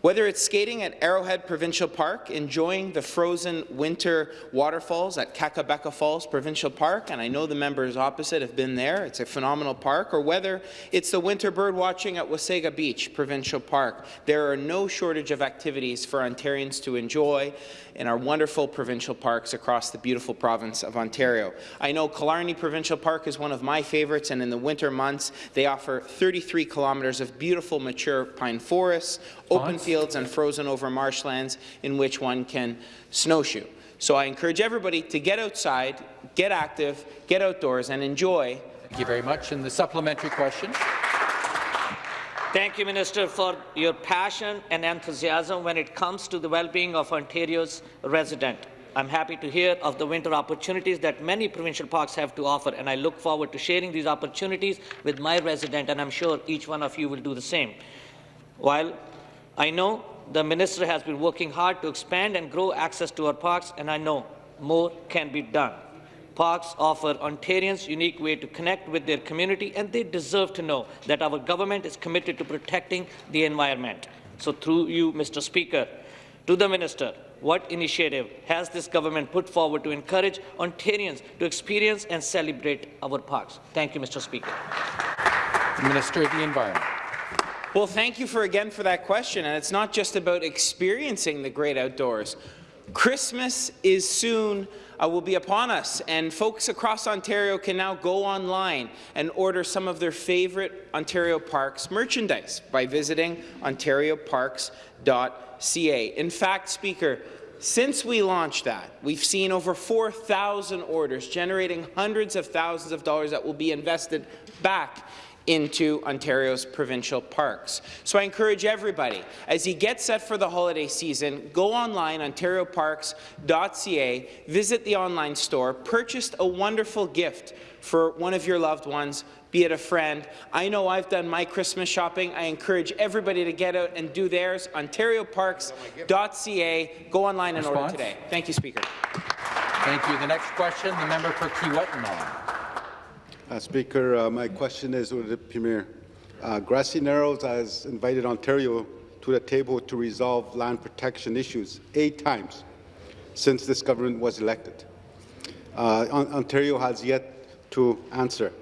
Whether it's skating at Arrowhead Provincial Park, enjoying the frozen winter waterfalls at Kakabeka Falls Provincial Park, and I know the members opposite have been there, it's a phenomenal park, or whether it's the winter bird watching at Wasaga Beach Provincial Park, there are no shortage of activities for Ontarians to enjoy in our wonderful provincial parks across the beautiful province of Ontario. I know Killarney Provincial Park is one of my favourites, and in the winter months, they offer 33 kilometres of beautiful mature pine forests, open fields and frozen over marshlands in which one can snowshoe. So I encourage everybody to get outside, get active, get outdoors and enjoy. Thank you very much. And the supplementary question. Thank you, Minister, for your passion and enthusiasm when it comes to the well-being of Ontario's resident. I'm happy to hear of the winter opportunities that many provincial parks have to offer, and I look forward to sharing these opportunities with my resident, and I'm sure each one of you will do the same. While I know the minister has been working hard to expand and grow access to our parks, and I know more can be done. Parks offer Ontarians unique way to connect with their community, and they deserve to know that our government is committed to protecting the environment. So through you, Mr. Speaker, to the minister, what initiative has this government put forward to encourage Ontarians to experience and celebrate our parks? Thank you, Mr. Speaker. Minister of the Environment. Well, thank you for again for that question. And it's not just about experiencing the great outdoors. Christmas is soon uh, will be upon us, and folks across Ontario can now go online and order some of their favourite Ontario Parks merchandise by visiting ontarioparks.ca. In fact, Speaker, since we launched that, we've seen over 4,000 orders, generating hundreds of thousands of dollars that will be invested back into Ontario's provincial parks. So I encourage everybody, as you get set for the holiday season, go online, ontarioparks.ca, visit the online store, purchase a wonderful gift for one of your loved ones, be it a friend. I know I've done my Christmas shopping. I encourage everybody to get out and do theirs. OntarioParks.ca. Go online and Response? order today. Thank you, Speaker. Thank you. The next question, the member for Kiiwetinoong. Uh, Speaker, uh, my question is with the Premier. Uh, Grassy Narrows has invited Ontario to the table to resolve land protection issues eight times since this government was elected. Uh, On Ontario has yet to answer.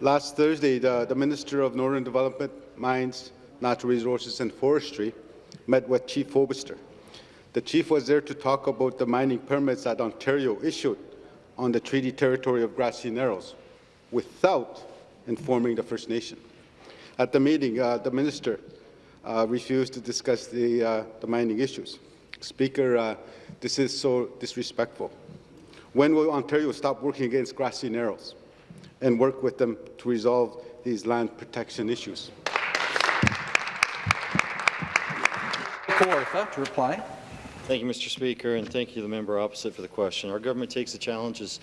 Last Thursday, the, the Minister of Northern Development, Mines, Natural Resources and Forestry met with Chief Fobister. The chief was there to talk about the mining permits that Ontario issued on the treaty territory of Grassy Narrows without informing the First Nation. At the meeting, uh, the minister uh, refused to discuss the, uh, the mining issues. Speaker, uh, this is so disrespectful. When will Ontario stop working against grassy narrows and work with them to resolve these land protection issues? Kawartha to reply. Thank you, Mr. Speaker, and thank you to the member opposite for the question. Our government takes the challenges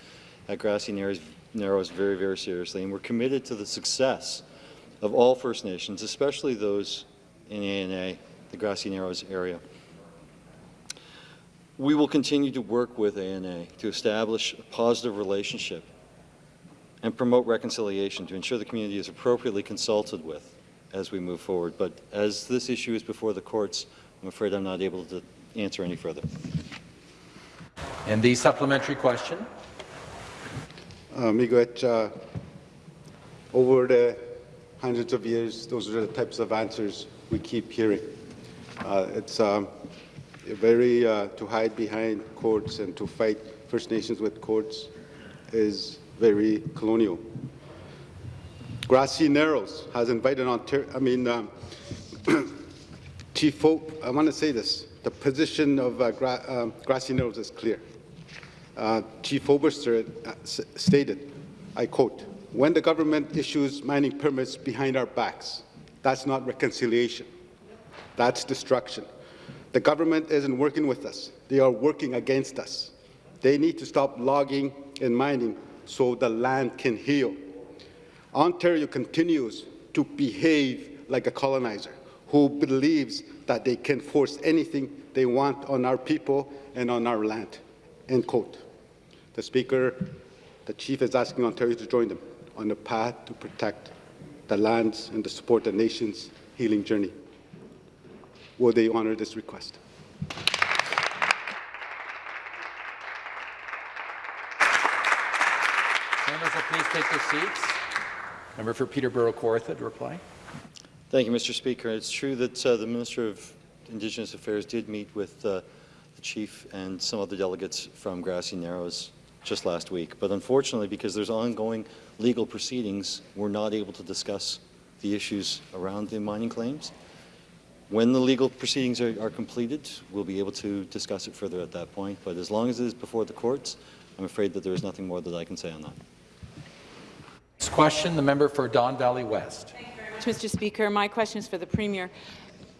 at Grassy Narrows, Narrows very, very seriously, and we're committed to the success of all First Nations, especially those in ANA, the Grassy Narrows area. We will continue to work with ANA to establish a positive relationship and promote reconciliation to ensure the community is appropriately consulted with as we move forward. But as this issue is before the courts, I'm afraid I'm not able to answer any further. And the supplementary question. Uh, Miigwech, uh, over the hundreds of years, those are the types of answers we keep hearing. Uh, it's um, very uh, to hide behind courts and to fight First Nations with courts is very colonial. Grassy Narrows has invited Ontario, I mean, um, Chief Hope, I want to say this. The position of uh, gra um, Grassy Narrows is clear. Uh, Chief Fobister uh, stated, I quote, when the government issues mining permits behind our backs, that's not reconciliation. That's destruction. The government isn't working with us. They are working against us. They need to stop logging and mining so the land can heal. Ontario continues to behave like a colonizer who believes that they can force anything they want on our people and on our land. End quote. The Speaker, the Chief is asking Ontario to join them on the path to protect the lands and to support the nation's healing journey. Will they honour this request? Members will please take their seats. Member for Peterborough Kawartha to reply. Thank you, Mr. Speaker. It's true that uh, the Minister of Indigenous Affairs did meet with uh, the Chief and some of the delegates from Grassy Narrows just last week. But unfortunately, because there's ongoing legal proceedings, we're not able to discuss the issues around the mining claims. When the legal proceedings are, are, completed, we'll be able to discuss it further at that point. But as long as it is before the courts, I'm afraid that there is nothing more that I can say on that. Next question, the member for Don Valley West. Thank you very much, Mr. Speaker. My question is for the Premier.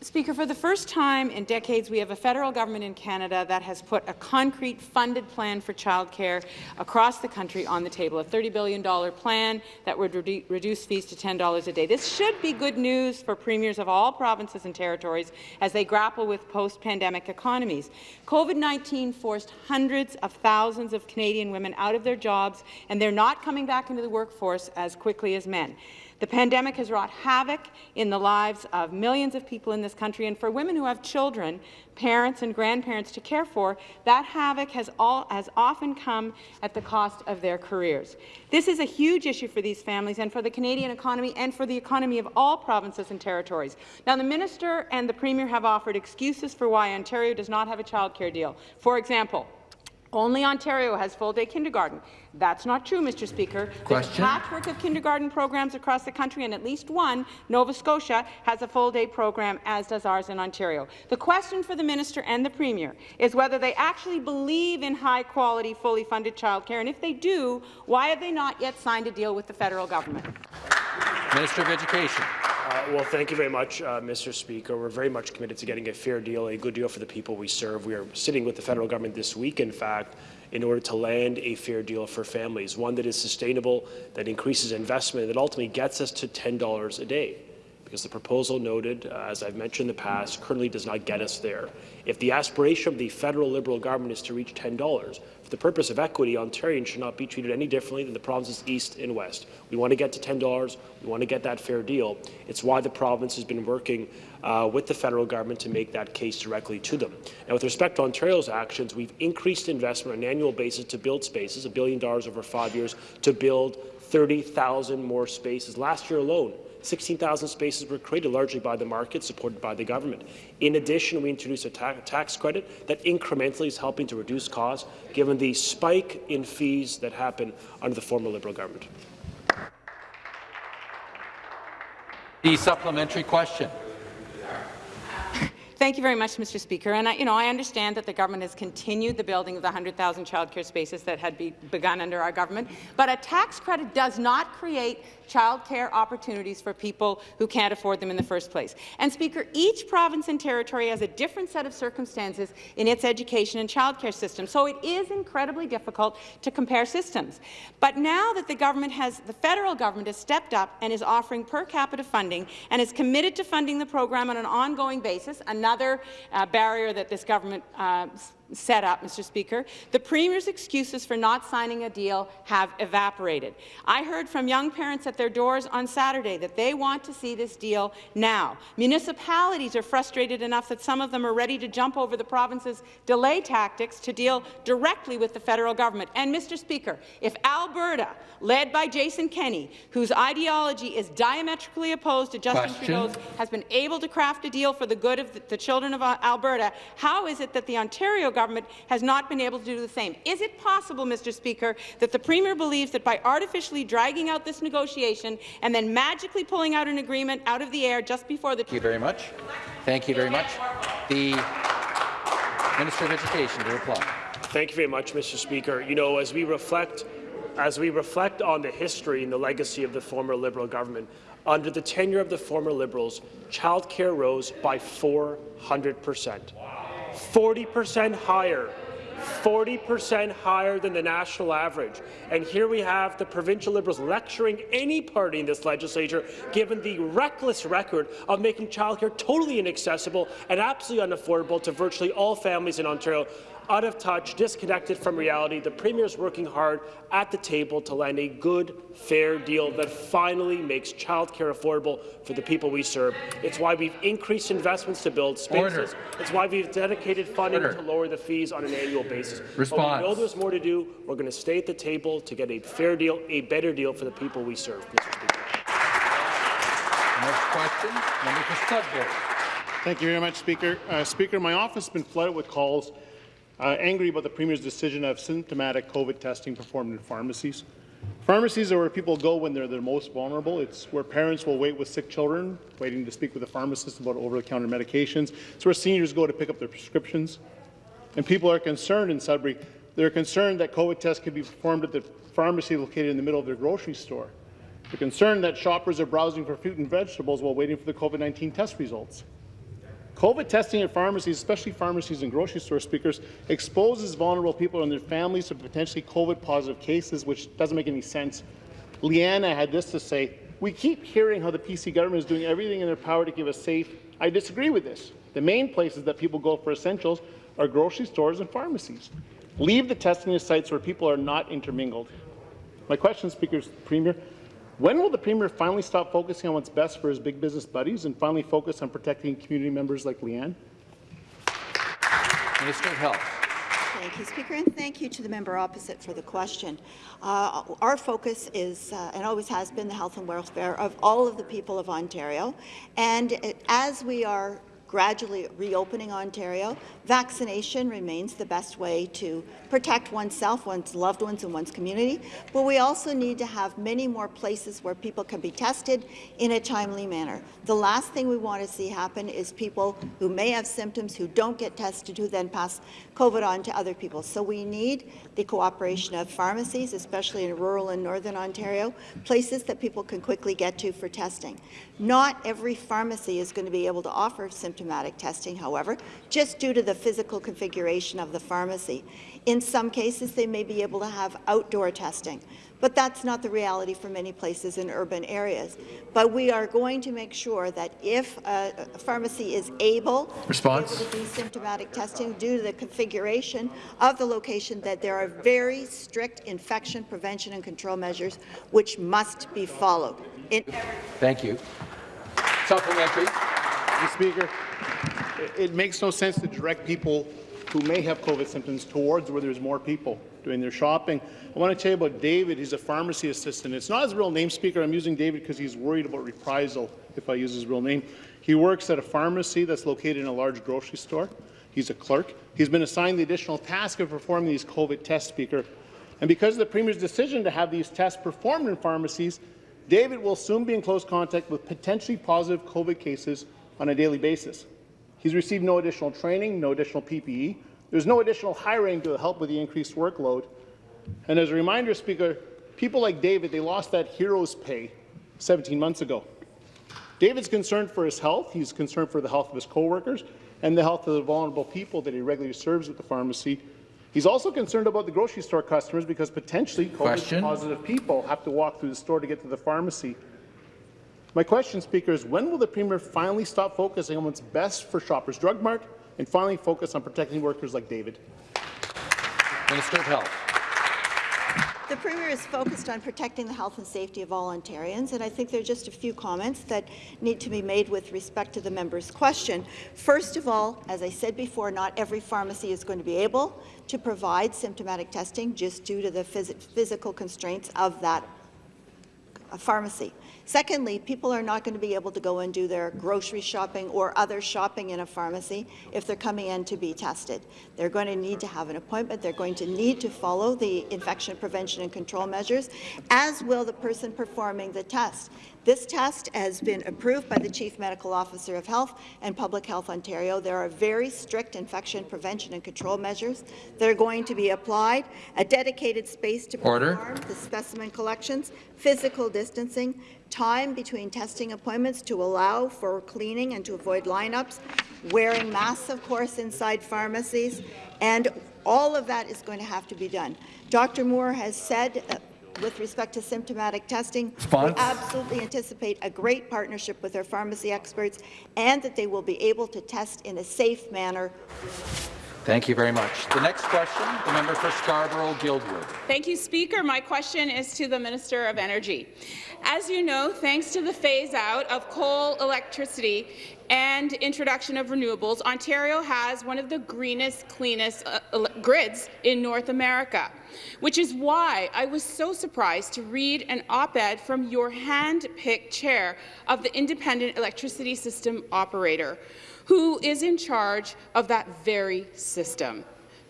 Speaker, for the first time in decades, we have a federal government in Canada that has put a concrete funded plan for childcare across the country on the table, a $30 billion plan that would redu reduce fees to $10 a day. This should be good news for premiers of all provinces and territories as they grapple with post-pandemic economies. COVID-19 forced hundreds of thousands of Canadian women out of their jobs, and they're not coming back into the workforce as quickly as men. The pandemic has wrought havoc in the lives of millions of people in this country, and for women who have children, parents and grandparents to care for, that havoc has, all, has often come at the cost of their careers. This is a huge issue for these families and for the Canadian economy and for the economy of all provinces and territories. Now, the Minister and the Premier have offered excuses for why Ontario does not have a childcare deal. For example, only Ontario has full-day kindergarten. That's not true, Mr. Speaker. Question? There's a patchwork of kindergarten programs across the country, and at least one, Nova Scotia, has a full-day program, as does ours in Ontario. The question for the minister and the premier is whether they actually believe in high-quality, fully funded childcare, and if they do, why have they not yet signed a deal with the federal government? Minister of Education. Uh, well, thank you very much, uh, Mr. Speaker. We're very much committed to getting a fair deal, a good deal for the people we serve. We are sitting with the federal government this week, in fact, in order to land a fair deal for families, one that is sustainable, that increases investment, that ultimately gets us to $10 a day. Because the proposal noted, uh, as I've mentioned in the past, currently does not get us there. If the aspiration of the federal Liberal government is to reach $10, for the purpose of equity, Ontarians should not be treated any differently than the provinces east and west. We want to get to $10. We want to get that fair deal. It's why the province has been working uh, with the federal government to make that case directly to them. Now, with respect to Ontario's actions, we've increased investment on an annual basis to build spaces, a billion dollars over five years, to build 30,000 more spaces. Last year alone, 16,000 spaces were created largely by the market, supported by the government. In addition, we introduced a ta tax credit that incrementally is helping to reduce costs, given the spike in fees that happened under the former Liberal government. The supplementary question. Thank you very much, Mr. Speaker. And I, you know, I understand that the government has continued the building of the 100,000 childcare spaces that had be begun under our government, but a tax credit does not create childcare opportunities for people who can't afford them in the first place. And Speaker, each province and territory has a different set of circumstances in its education and childcare system, so it is incredibly difficult to compare systems. But now that the government has, the federal government has stepped up and is offering per capita funding and is committed to funding the program on an ongoing basis, another uh, barrier that this government uh, set up, Mr. Speaker, the Premier's excuses for not signing a deal have evaporated. I heard from young parents at their doors on Saturday that they want to see this deal now. Municipalities are frustrated enough that some of them are ready to jump over the province's delay tactics to deal directly with the federal government. And, Mr. Speaker, if Alberta, led by Jason Kenney, whose ideology is diametrically opposed to Justin Question. Trudeau's, has been able to craft a deal for the good of the, the children of Alberta, how is it that the Ontario government has not been able to do the same? Is it possible, Mr. Speaker, that the Premier believes that by artificially dragging out this negotiation and then magically pulling out an agreement out of the air just before the Thank you very much. Thank you very much. The Minister of Education to reply. Thank you very much, Mr. Speaker. You know, as we reflect, as we reflect on the history and the legacy of the former Liberal government, under the tenure of the former Liberals, childcare rose by 400 percent. 40 percent higher 40% higher than the national average. And here we have the provincial Liberals lecturing any party in this legislature, given the reckless record of making childcare totally inaccessible and absolutely unaffordable to virtually all families in Ontario out of touch, disconnected from reality. The Premier is working hard at the table to land a good, fair deal that finally makes childcare affordable for the people we serve. It's why we've increased investments to build spaces. Order. It's why we've dedicated funding Order. to lower the fees on an annual basis. But Response. we know there's more to do. We're going to stay at the table to get a fair deal, a better deal for the people we serve. Mr. Speaker. Next question, member for Sudbury. Thank you very much, Speaker. Uh, Speaker, my office has been flooded with calls uh, angry about the Premier's decision of symptomatic COVID testing performed in pharmacies. Pharmacies are where people go when they're the most vulnerable. It's where parents will wait with sick children, waiting to speak with a pharmacist about over-the-counter medications. It's where seniors go to pick up their prescriptions. And people are concerned in Sudbury. They're concerned that COVID tests could be performed at the pharmacy located in the middle of their grocery store. They're concerned that shoppers are browsing for fruit and vegetables while waiting for the COVID-19 test results. COVID testing at pharmacies, especially pharmacies and grocery store speakers, exposes vulnerable people and their families to potentially COVID-positive cases, which doesn't make any sense. Leanna had this to say, we keep hearing how the PC government is doing everything in their power to give us safe. I disagree with this. The main places that people go for essentials are grocery stores and pharmacies. Leave the testing to sites where people are not intermingled. My question, Speaker, Premier, when will the Premier finally stop focusing on what's best for his big business buddies and finally focus on protecting community members like Leanne? Minister of Health. Thank you, Speaker, and thank you to the member opposite for the question. Uh, our focus is, uh, and always has been, the health and welfare of all of the people of Ontario. And it, as we are gradually reopening Ontario, vaccination remains the best way to protect oneself, one's loved ones, and one's community. But we also need to have many more places where people can be tested in a timely manner. The last thing we want to see happen is people who may have symptoms who don't get tested who then pass COVID on to other people. So we need the cooperation of pharmacies, especially in rural and northern Ontario, places that people can quickly get to for testing. Not every pharmacy is going to be able to offer symptomatic testing, however, just due to the physical configuration of the pharmacy. In some cases, they may be able to have outdoor testing, but that's not the reality for many places in urban areas. But we are going to make sure that if a a pharmacy is able, Response. able to do symptomatic testing due to the configuration of the location, that there are very strict infection prevention and control measures which must be followed. In Thank you. Supplementary. Mr. Speaker, it- it makes no sense to direct people who may have COVID symptoms towards where there's more people doing their shopping. I want to tell you about David. He's a pharmacy assistant. It's not his real name, Speaker. I'm using David because he's worried about reprisal if I use his real name. He works at a pharmacy that's located in a large grocery store. He's a clerk. He's been assigned the additional task of performing these COVID tests, Speaker. And because of the Premier's decision to have these tests performed in pharmacies, David will soon be in close contact with potentially positive COVID cases on a daily basis. He's received no additional training, no additional PPE. There's no additional hiring to help with the increased workload. And as a reminder, Speaker, people like David, they lost that hero's pay 17 months ago. David's concerned for his health. He's concerned for the health of his coworkers and the health of the vulnerable people that he regularly serves at the pharmacy. He's also concerned about the grocery store customers because potentially COVID-positive people have to walk through the store to get to the pharmacy. My question, Speaker, is when will the Premier finally stop focusing on what's best for Shoppers Drug Mart and finally focus on protecting workers like David? Minister of Health. The Premier is focused on protecting the health and safety of all Ontarians, and I think there are just a few comments that need to be made with respect to the member's question. First of all, as I said before, not every pharmacy is going to be able to provide symptomatic testing just due to the phys physical constraints of that pharmacy. Secondly, people are not going to be able to go and do their grocery shopping or other shopping in a pharmacy if they're coming in to be tested. They're going to need to have an appointment. They're going to need to follow the infection prevention and control measures, as will the person performing the test. This test has been approved by the Chief Medical Officer of Health and Public Health Ontario. There are very strict infection prevention and control measures that are going to be applied, a dedicated space to Order. perform the specimen collections, physical distancing, time between testing appointments to allow for cleaning and to avoid lineups, wearing masks, of course, inside pharmacies, and all of that is going to have to be done. Dr. Moore has said uh, with respect to symptomatic testing, Response? we absolutely anticipate a great partnership with our pharmacy experts and that they will be able to test in a safe manner. Thank you very much. The next question, the member for Scarborough-Guildwood. Thank you, Speaker. My question is to the Minister of Energy. As you know, thanks to the phase-out of coal electricity and introduction of renewables, Ontario has one of the greenest, cleanest uh, grids in North America, which is why I was so surprised to read an op-ed from your hand-picked chair of the Independent Electricity System Operator, who is in charge of that very system.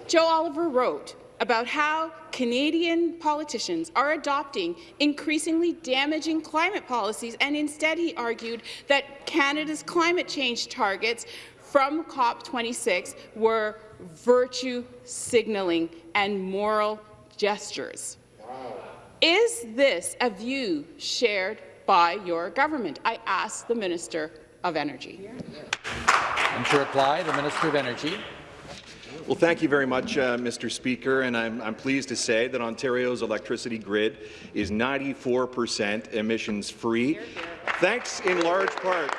Joe Oliver wrote about how Canadian politicians are adopting increasingly damaging climate policies, and instead he argued that Canada's climate change targets from COP26 were virtue signaling and moral gestures. Is this a view shared by your government? I ask the Minister of Energy. And to reply, the Minister of Energy. Well, thank you very much, uh, Mr. Speaker, and I'm, I'm, pleased to say that Ontario's electricity grid is 94% emissions-free, thanks in large part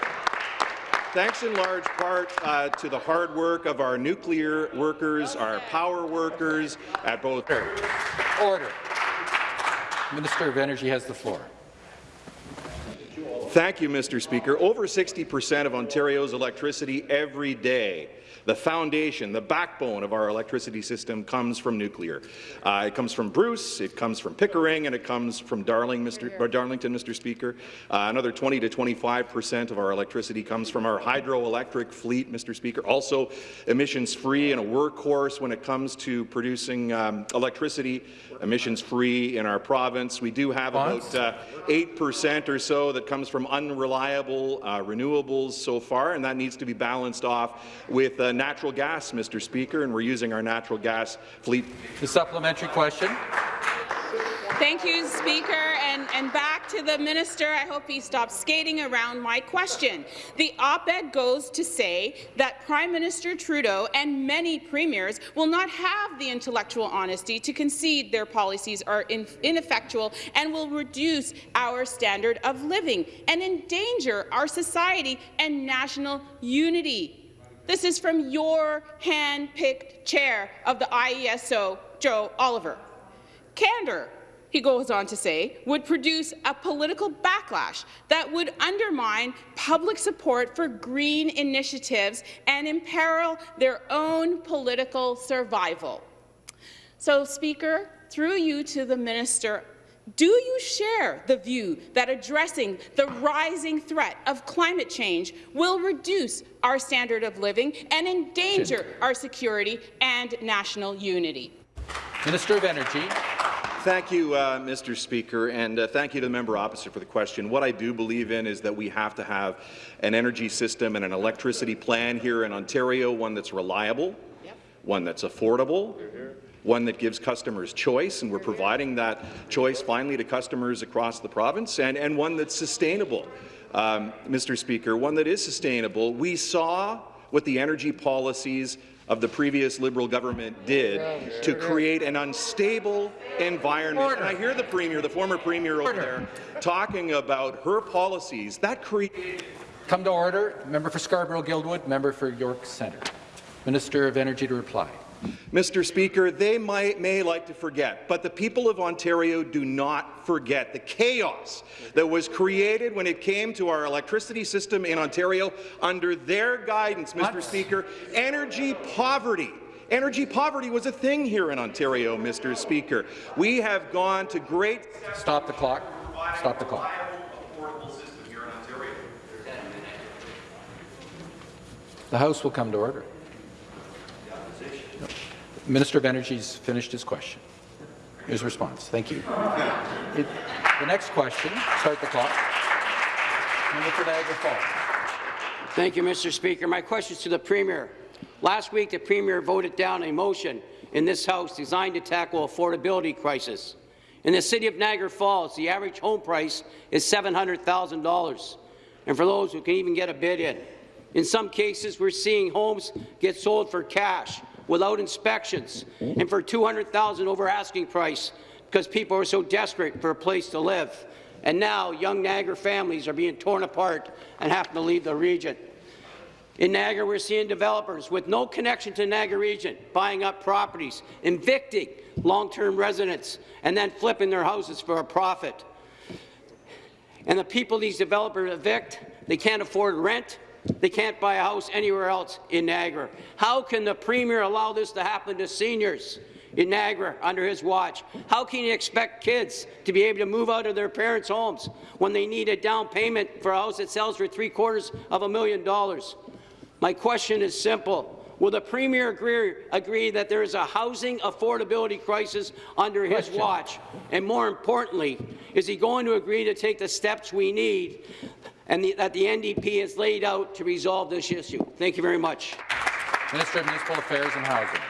thanks in large part uh, to the hard work of our nuclear workers, our power workers at both. Order. Minister of Energy has the floor. Thank you, Mr. Speaker. Over 60% of Ontario's electricity every day the foundation, the backbone of our electricity system comes from nuclear. Uh, it comes from Bruce, it comes from Pickering, and it comes from Darling, Mr. Darlington, Mr. Speaker. Uh, another 20 to 25 percent of our electricity comes from our hydroelectric fleet, Mr. Speaker. Also emissions-free and a workhorse when it comes to producing um, electricity, emissions-free in our province. We do have about uh, 8 percent or so that comes from unreliable uh, renewables so far, and that needs to be balanced off with uh, natural gas, Mr. Speaker, and we're using our natural gas fleet. The supplementary question. Thank you, Speaker. And, and back to the minister. I hope he stops skating around my question. The op-ed goes to say that Prime Minister Trudeau and many premiers will not have the intellectual honesty to concede their policies are in, ineffectual and will reduce our standard of living and endanger our society and national unity. This is from your hand-picked chair of the IESO, Joe Oliver. Candor, he goes on to say, would produce a political backlash that would undermine public support for green initiatives and imperil their own political survival. So, Speaker, through you to the Minister do you share the view that addressing the rising threat of climate change will reduce our standard of living and endanger our security and national unity? Minister of Energy. Thank you, uh, Mr. Speaker, and uh, thank you to the member opposite for the question. What I do believe in is that we have to have an energy system and an electricity plan here in Ontario, one that's reliable, one that's affordable, one that gives customers choice, and we're providing that choice finally to customers across the province, and, and one that's sustainable. Um, Mr. Speaker, one that is sustainable. We saw what the energy policies of the previous Liberal government did to create an unstable environment. And I hear the Premier, the former Premier over there, talking about her policies. That created... Come to order. Member for Scarborough-Guildwood, member for York Centre. Minister of Energy to reply. Mr. Speaker, they might, may like to forget, but the people of Ontario do not forget the chaos that was created when it came to our electricity system in Ontario under their guidance, Mr. Speaker. Energy poverty. Energy poverty was a thing here in Ontario, Mr. Speaker. We have gone to great... Stop the clock. Stop the clock. The House will come to order. Minister of Energy's finished his question. His response. Thank you. It, the next question, start the clock. Member for Niagara Falls. Thank you, Mr. Speaker. My question is to the Premier. Last week, the Premier voted down a motion in this House designed to tackle affordability crisis. In the city of Niagara Falls, the average home price is $700,000, and for those who can even get a bid in. In some cases, we're seeing homes get sold for cash without inspections and for 200000 over asking price because people are so desperate for a place to live. And now young Niagara families are being torn apart and having to leave the region. In Niagara, we're seeing developers with no connection to Niagara region buying up properties, evicting long-term residents, and then flipping their houses for a profit. And the people these developers evict, they can't afford rent, they can't buy a house anywhere else in Niagara. How can the Premier allow this to happen to seniors in Niagara under his watch? How can he expect kids to be able to move out of their parents' homes when they need a down payment for a house that sells for three quarters of a million dollars? My question is simple. Will the Premier agree, agree that there is a housing affordability crisis under his watch? And more importantly, is he going to agree to take the steps we need and the, that the NDP has laid out to resolve this issue. Thank you very much. Minister of Municipal Affairs and Housing.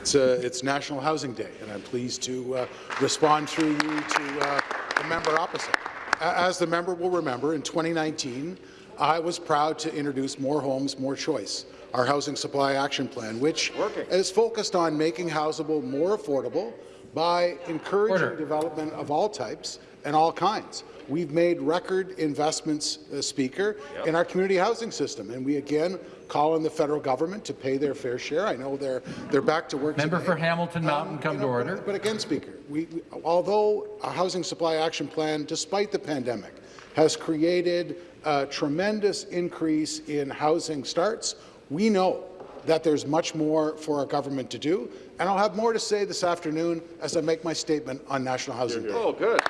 It's, uh, it's National Housing Day, and I'm pleased to uh, respond through you to uh, the member opposite. As the member will remember, in 2019, I was proud to introduce More Homes, More Choice, our Housing Supply Action Plan, which Working. is focused on making housable more affordable by encouraging Order. development of all types and all kinds. We've made record investments, uh, Speaker, yep. in our community housing system, and we again call on the federal government to pay their fair share. I know they're they're back to work. Member today. for Hamilton Mountain, um, come you know, to order. But, but again, Speaker, we, we, although a housing supply action plan, despite the pandemic, has created a tremendous increase in housing starts, we know that there's much more for our government to do, and I'll have more to say this afternoon as I make my statement on National Housing Day. Oh, good.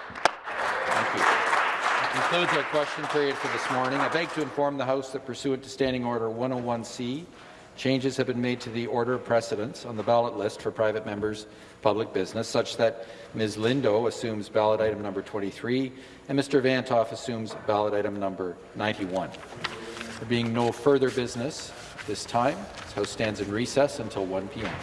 Thank you That concludes our question period for this morning. I beg to inform the House that pursuant to Standing Order 101C, changes have been made to the order of precedence on the ballot list for private members' public business, such that Ms. Lindo assumes ballot item number 23 and Mr. Vanthof assumes ballot item number 91. There being no further business this time, this House stands in recess until 1 p.m.